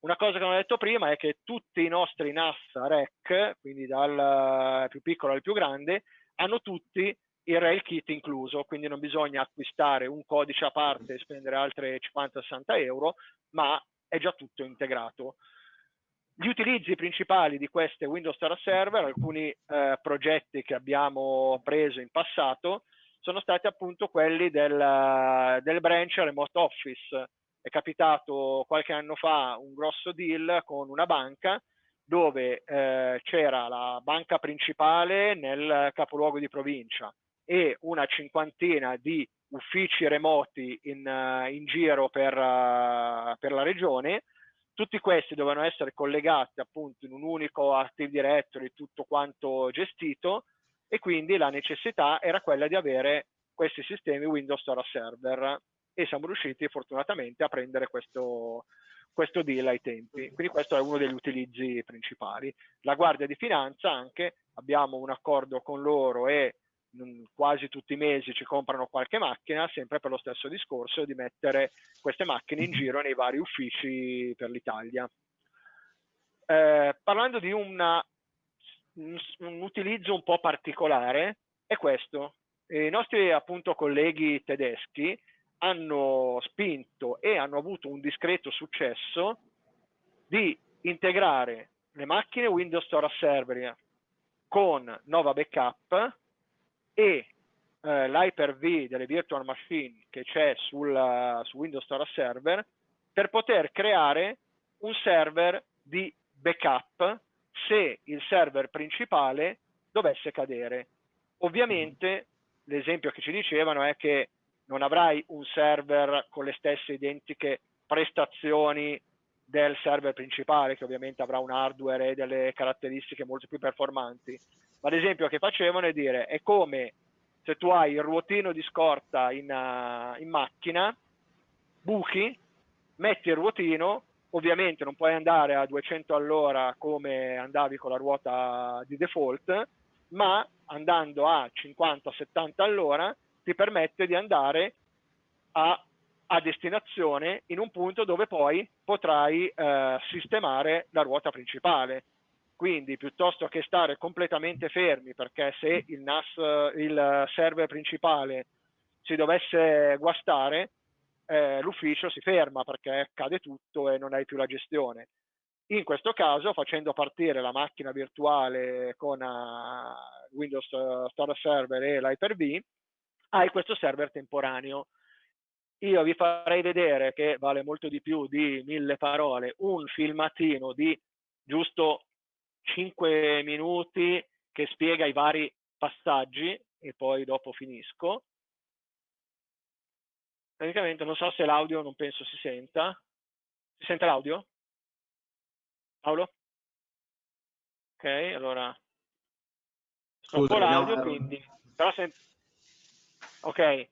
Una cosa che non ho detto prima è che tutti i nostri NAS REC, quindi dal più piccolo al più grande, hanno tutti il Rail Kit incluso, quindi non bisogna acquistare un codice a parte e spendere altre 50-60 euro, ma è già tutto integrato. Gli utilizzi principali di queste Windows Star Server, alcuni eh, progetti che abbiamo preso in passato, sono stati appunto quelli del, del branch Remote Office, è capitato qualche anno fa un grosso deal con una banca dove eh, c'era la banca principale nel capoluogo di provincia e una cinquantina di uffici remoti in, uh, in giro per, uh, per, la regione. Tutti questi dovevano essere collegati appunto in un unico Active Directory, tutto quanto gestito, e quindi la necessità era quella di avere questi sistemi Windows Store Server e siamo riusciti fortunatamente a prendere questo, questo deal ai tempi. Quindi questo è uno degli utilizzi principali. La Guardia di Finanza anche, abbiamo un accordo con loro e quasi tutti i mesi ci comprano qualche macchina, sempre per lo stesso discorso di mettere queste macchine in giro nei vari uffici per l'Italia. Eh, parlando di una, un, utilizzo un po' particolare, è questo. I nostri appunto colleghi tedeschi hanno spinto e hanno avuto un discreto successo di integrare le macchine Windows Store Server con Nova Backup e eh, l'Hyper-V delle virtual machine che c'è sul, su Windows Store Server per poter creare un server di backup se il server principale dovesse cadere. Ovviamente l'esempio che ci dicevano è che non avrai un server con le stesse identiche prestazioni del server principale, che ovviamente avrà un hardware e delle caratteristiche molto più performanti. Ma l'esempio che facevano è dire, è come se tu hai il ruotino di scorta in, uh, in macchina, buchi, metti il ruotino, ovviamente non puoi andare a 200 all'ora come andavi con la ruota di default, ma andando a 50-70 all'ora ti permette di andare a, a, destinazione in un punto dove poi potrai eh, sistemare la ruota principale. Quindi piuttosto che stare completamente fermi, perché se il NAS, il server principale si dovesse guastare, eh, l'ufficio si ferma perché cade tutto e non hai più la gestione. In questo caso, facendo partire la macchina virtuale con uh, Windows Store Server e l'Hyper-V, hai questo server temporaneo. Io vi farei vedere, che vale molto di più di mille parole, un filmatino di giusto 5 minuti che spiega i vari passaggi e poi dopo finisco. Praticamente non so se l'audio non penso si senta. Si sente l'audio? Paolo? Ok, allora stoppo l'audio, quindi però se, Ok,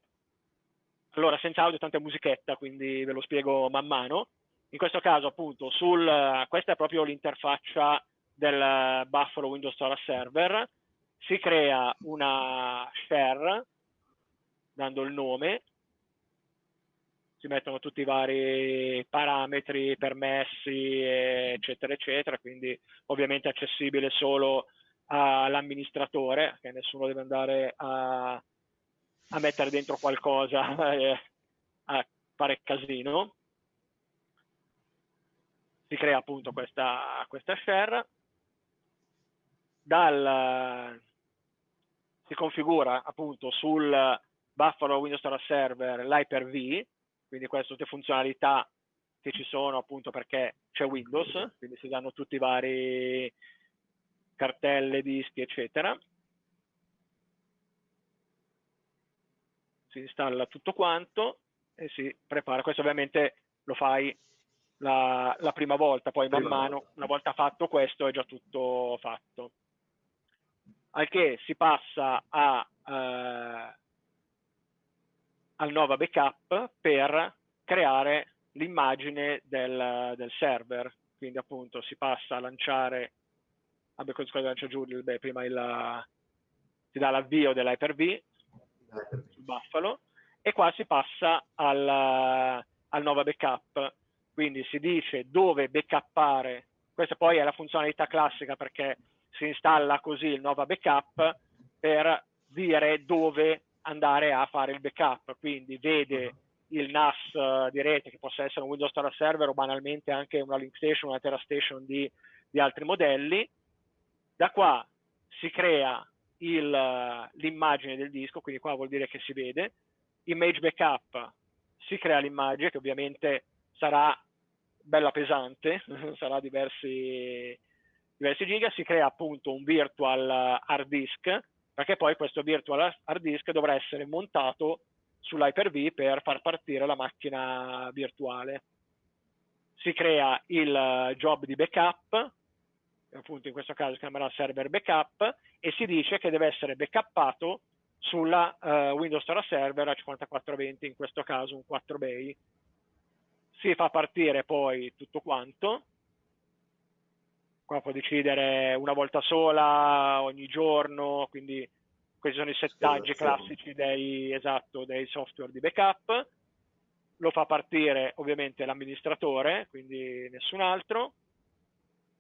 allora senza audio tanta musichetta, quindi ve lo spiego man mano. In questo caso appunto sul, questa è proprio l'interfaccia del Buffalo Windows Store Server, si crea una share dando il nome, si mettono tutti i vari parametri, permessi, eccetera, eccetera, quindi ovviamente accessibile solo all'amministratore, che nessuno deve andare a a mettere dentro qualcosa, [LAUGHS] eh, a fare casino. Si crea appunto questa, questa share, dal, si configura appunto sul Buffalo Windows Store Server l'Hyper-V, quindi queste tutte funzionalità che ci sono appunto perché c'è Windows, quindi si danno tutti i vari cartelle, dischi, eccetera. si installa tutto quanto e si prepara. Questo ovviamente lo fai la, la prima volta, poi man mano, una volta fatto questo, è già tutto fatto. Al che si passa a, eh, al Nova Backup per creare l'immagine del, del, server. Quindi appunto si passa a lanciare, vabbè cosa lancia giù, beh, prima il, si dà l'avvio dell'Hyper-V, sul Buffalo e qua si passa al, al Nova Backup, quindi si dice dove backuppare, questa poi è la funzionalità classica perché si installa così il Nova Backup per dire dove andare a fare il backup, quindi vede il NAS di rete che possa essere un Windows Store Server o banalmente anche una Link Station, una TerraStation di, di altri modelli. Da qua si crea l'immagine del disco, quindi qua vuol dire che si vede. Image backup si crea l'immagine che ovviamente sarà bella pesante, [LAUGHS] sarà diversi, diversi giga, si crea appunto un virtual hard disk, perché poi questo virtual hard disk dovrà essere montato sull'Hyper-V per far partire la macchina virtuale. Si crea il job di backup, appunto in questo caso si chiamerà server backup, e si dice che deve essere backuppato sulla uh, Windows Store Server a 5420, in questo caso un 4 bay. Si fa partire poi tutto quanto, qua può decidere una volta sola, ogni giorno, quindi questi sono i settaggi classici dei, esatto, dei software di backup. Lo fa partire ovviamente l'amministratore, quindi nessun altro.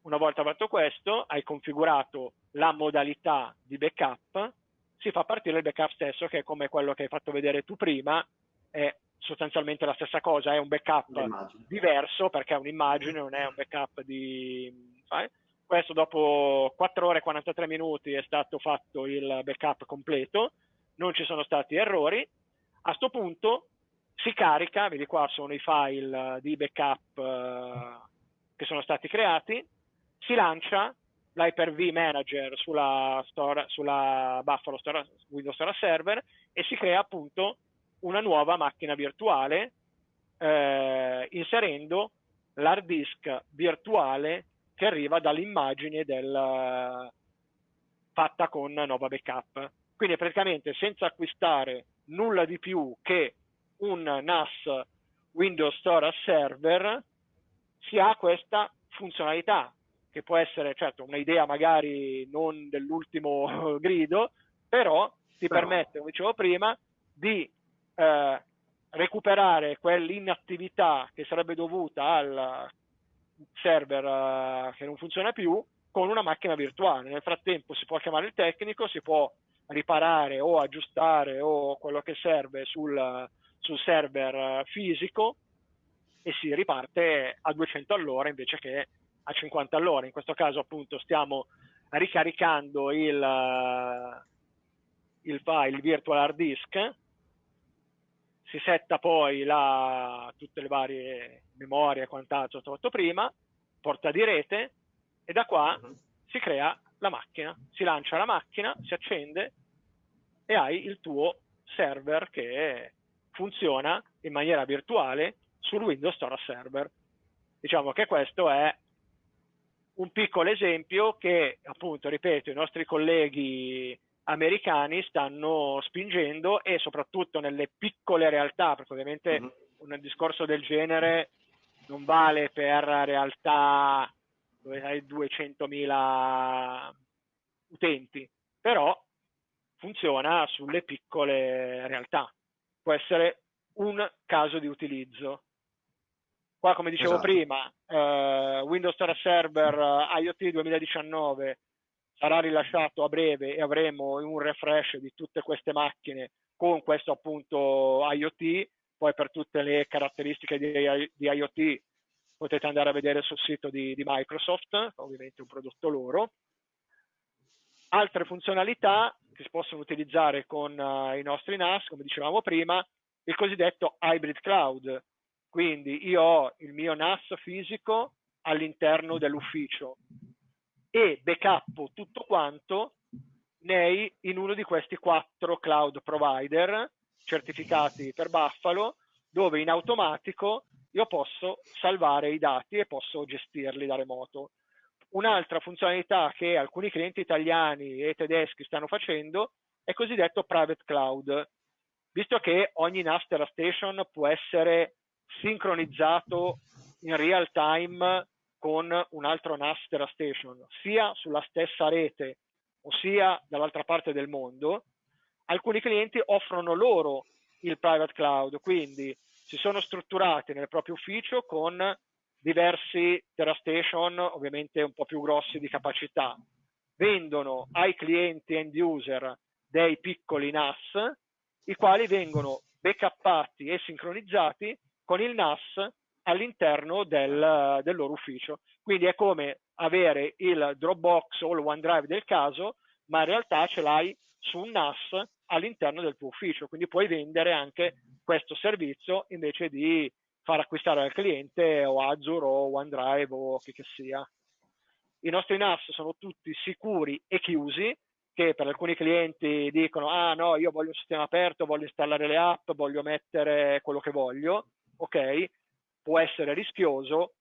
Una volta fatto questo, hai configurato la modalità di backup, si fa partire il backup stesso, che è come quello che hai fatto vedere tu prima, è sostanzialmente la stessa cosa, è un backup diverso perché è un'immagine, non è un backup di... Sai? Questo dopo 4 ore e 43 minuti è stato fatto il backup completo, non ci sono stati errori. A questo punto si carica, vedi qua sono i file di backup eh, che sono stati creati, si lancia l'Hyper-V Manager sulla, store, sulla Buffalo store, Windows Store Server e si crea appunto una nuova macchina virtuale eh, inserendo l'hard disk virtuale che arriva dall'immagine del, fatta con Nova Backup. Quindi praticamente senza acquistare nulla di più che un NAS Windows Store Server si ha questa funzionalità che può essere certo un'idea magari non dell'ultimo [LAUGHS] grido, però ti però. permette, come dicevo prima, di eh, recuperare quell'inattività che sarebbe dovuta al server uh, che non funziona più con una macchina virtuale. Nel frattempo si può chiamare il tecnico, si può riparare o aggiustare o quello che serve sul, sul server uh, fisico e si riparte a 200 all'ora invece che a 50 all'ora. In questo caso appunto stiamo ricaricando il, uh, il file, il virtual hard disk si setta poi la, tutte le varie memorie e quant'altro trovato prima, porta di rete e da qua uh-huh. si crea la macchina, si lancia la macchina, si accende e hai il tuo server che funziona in maniera virtuale sul Windows Store Server. Diciamo che questo è un piccolo esempio che, appunto, ripeto, i nostri colleghi americani stanno spingendo e soprattutto nelle piccole realtà, perché ovviamente uh-huh. un discorso del genere non vale per realtà dove hai 200.000 utenti, però funziona sulle piccole realtà. Può essere un caso di utilizzo. Qua, come dicevo esatto. prima, eh, Windows Store Server eh, IoT 2019 sarà rilasciato a breve e avremo un refresh di tutte queste macchine con questo appunto IoT, poi per tutte le caratteristiche di, di IoT potete andare a vedere sul sito di, di Microsoft, ovviamente un prodotto loro. Altre funzionalità che si possono utilizzare con uh, i nostri NAS, come dicevamo prima, il cosiddetto hybrid cloud. Quindi io ho il mio NAS fisico all'interno dell'ufficio, e backup tutto quanto nei, in uno di questi quattro cloud provider certificati per Buffalo, dove in automatico io posso salvare i dati e posso gestirli da remoto. Un'altra funzionalità che alcuni clienti italiani e tedeschi stanno facendo è cosiddetto private cloud, visto che ogni NAS Station può essere sincronizzato in real time con un altro NAS Station, sia sulla stessa rete, ossia dall'altra parte del mondo, alcuni clienti offrono loro il private cloud, quindi si sono strutturati nel proprio ufficio con diversi TerraStation, ovviamente un po' più grossi di capacità. Vendono ai clienti end user dei piccoli NAS, i quali vengono backuppati e sincronizzati con il NAS all'interno del, del loro ufficio. Quindi è come avere il Dropbox o il OneDrive del caso, ma in realtà ce l'hai su un NAS all'interno del tuo ufficio, quindi puoi vendere anche questo servizio invece di far acquistare al cliente o Azure o OneDrive o chi che sia. I nostri NAS sono tutti sicuri e chiusi, che per alcuni clienti dicono ah no, io voglio un sistema aperto, voglio installare le app, voglio mettere quello che voglio, ok, può essere rischioso,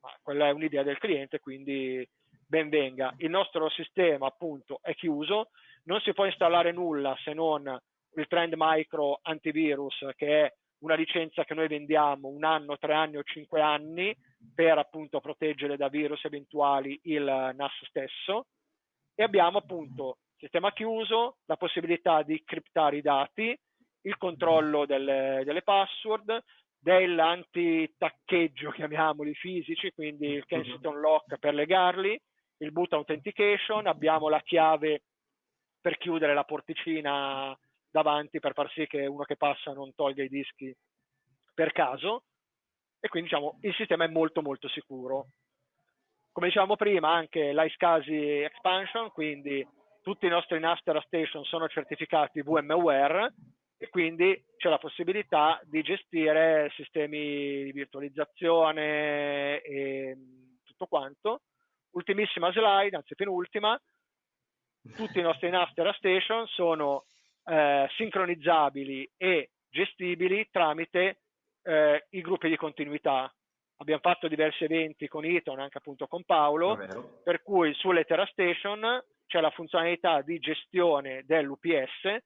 ma quella è un'idea del cliente, quindi ben venga. Il nostro sistema appunto è chiuso, non si può installare nulla se non il Trend Micro Antivirus, che è una licenza che noi vendiamo un anno, tre anni o cinque anni per appunto proteggere da virus eventuali il NAS stesso. E abbiamo appunto sistema chiuso, la possibilità di criptare i dati, il controllo delle, delle password, dell'anti-taccheggio, chiamiamoli fisici, quindi il Kensington Lock per legarli, il boot authentication, abbiamo la chiave per chiudere la porticina davanti per far sì che uno che passa non tolga i dischi per caso e quindi diciamo il sistema è molto molto sicuro. Come dicevamo prima anche l'iSCSI expansion, quindi tutti i nostri Nastera Station sono certificati VMware e quindi c'è la possibilità di gestire sistemi di virtualizzazione e tutto quanto. Ultimissima slide, anzi penultima, tutti i nostri Nastera Station sono eh, sincronizzabili e gestibili tramite eh, i gruppi di continuità. Abbiamo fatto diversi eventi con Eton, anche appunto con Paolo, per cui sulle TerraStation c'è la funzionalità di gestione dell'UPS,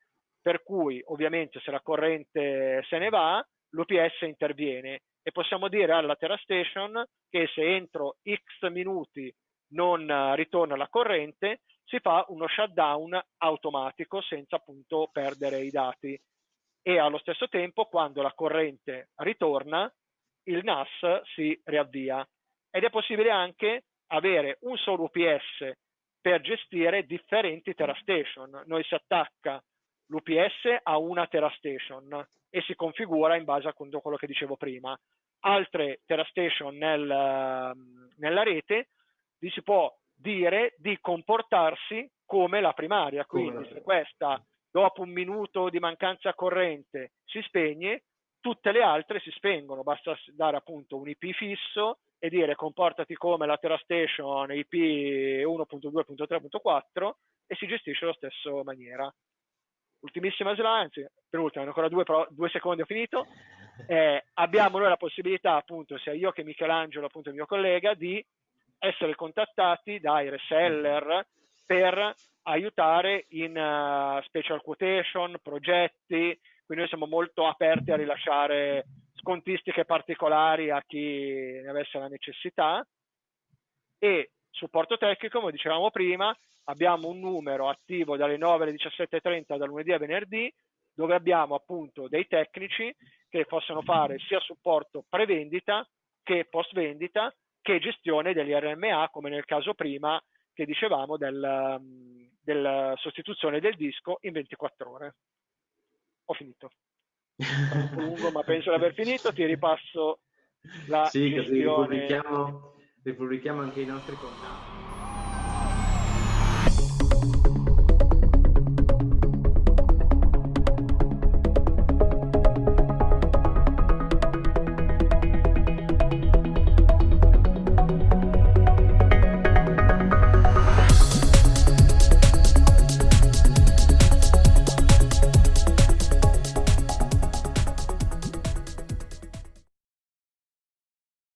per cui ovviamente se la corrente se ne va, l'UPS interviene. E possiamo dire alla TerraStation che se entro X minuti non ritorna la corrente, si fa uno shutdown automatico senza appunto perdere i dati. E allo stesso tempo quando la corrente ritorna il NAS si riavvia. Ed è possibile anche avere un solo UPS per gestire differenti TerraStation. Noi si attacca l'UPS a una TerraStation e si configura in base a quello che dicevo prima. Altre TerraStation nel, nella rete vi si può dire di comportarsi come la primaria, quindi se questa dopo un minuto di mancanza corrente si spegne, tutte le altre si spengono, basta dare appunto un IP fisso e dire comportati come la TerraStation IP 1.2.3.4 e si gestisce allo stesso maniera. Ultimissima slide, anzi, per ultima, ancora due, però, due secondi ho finito. [LAUGHS] Eh, abbiamo noi la possibilità, appunto, sia io che Michelangelo, appunto il mio collega, di essere contattati dai reseller per aiutare in uh, special quotation, progetti, quindi noi siamo molto aperti a rilasciare scontistiche particolari a chi ne avesse la necessità e supporto tecnico, come dicevamo prima, abbiamo un numero attivo dalle 9 alle 17.30 da lunedì a venerdì dove abbiamo appunto dei tecnici che possono fare sia supporto pre-vendita che post-vendita che gestione degli RMA, come nel caso prima che dicevamo del, um, della sostituzione del disco in 24 ore. Ho finito. Lungo, ma penso di aver finito. Ti ripasso la sì, gestione. Sì, ripubblichiamo, ripubblichiamo anche i nostri contatti.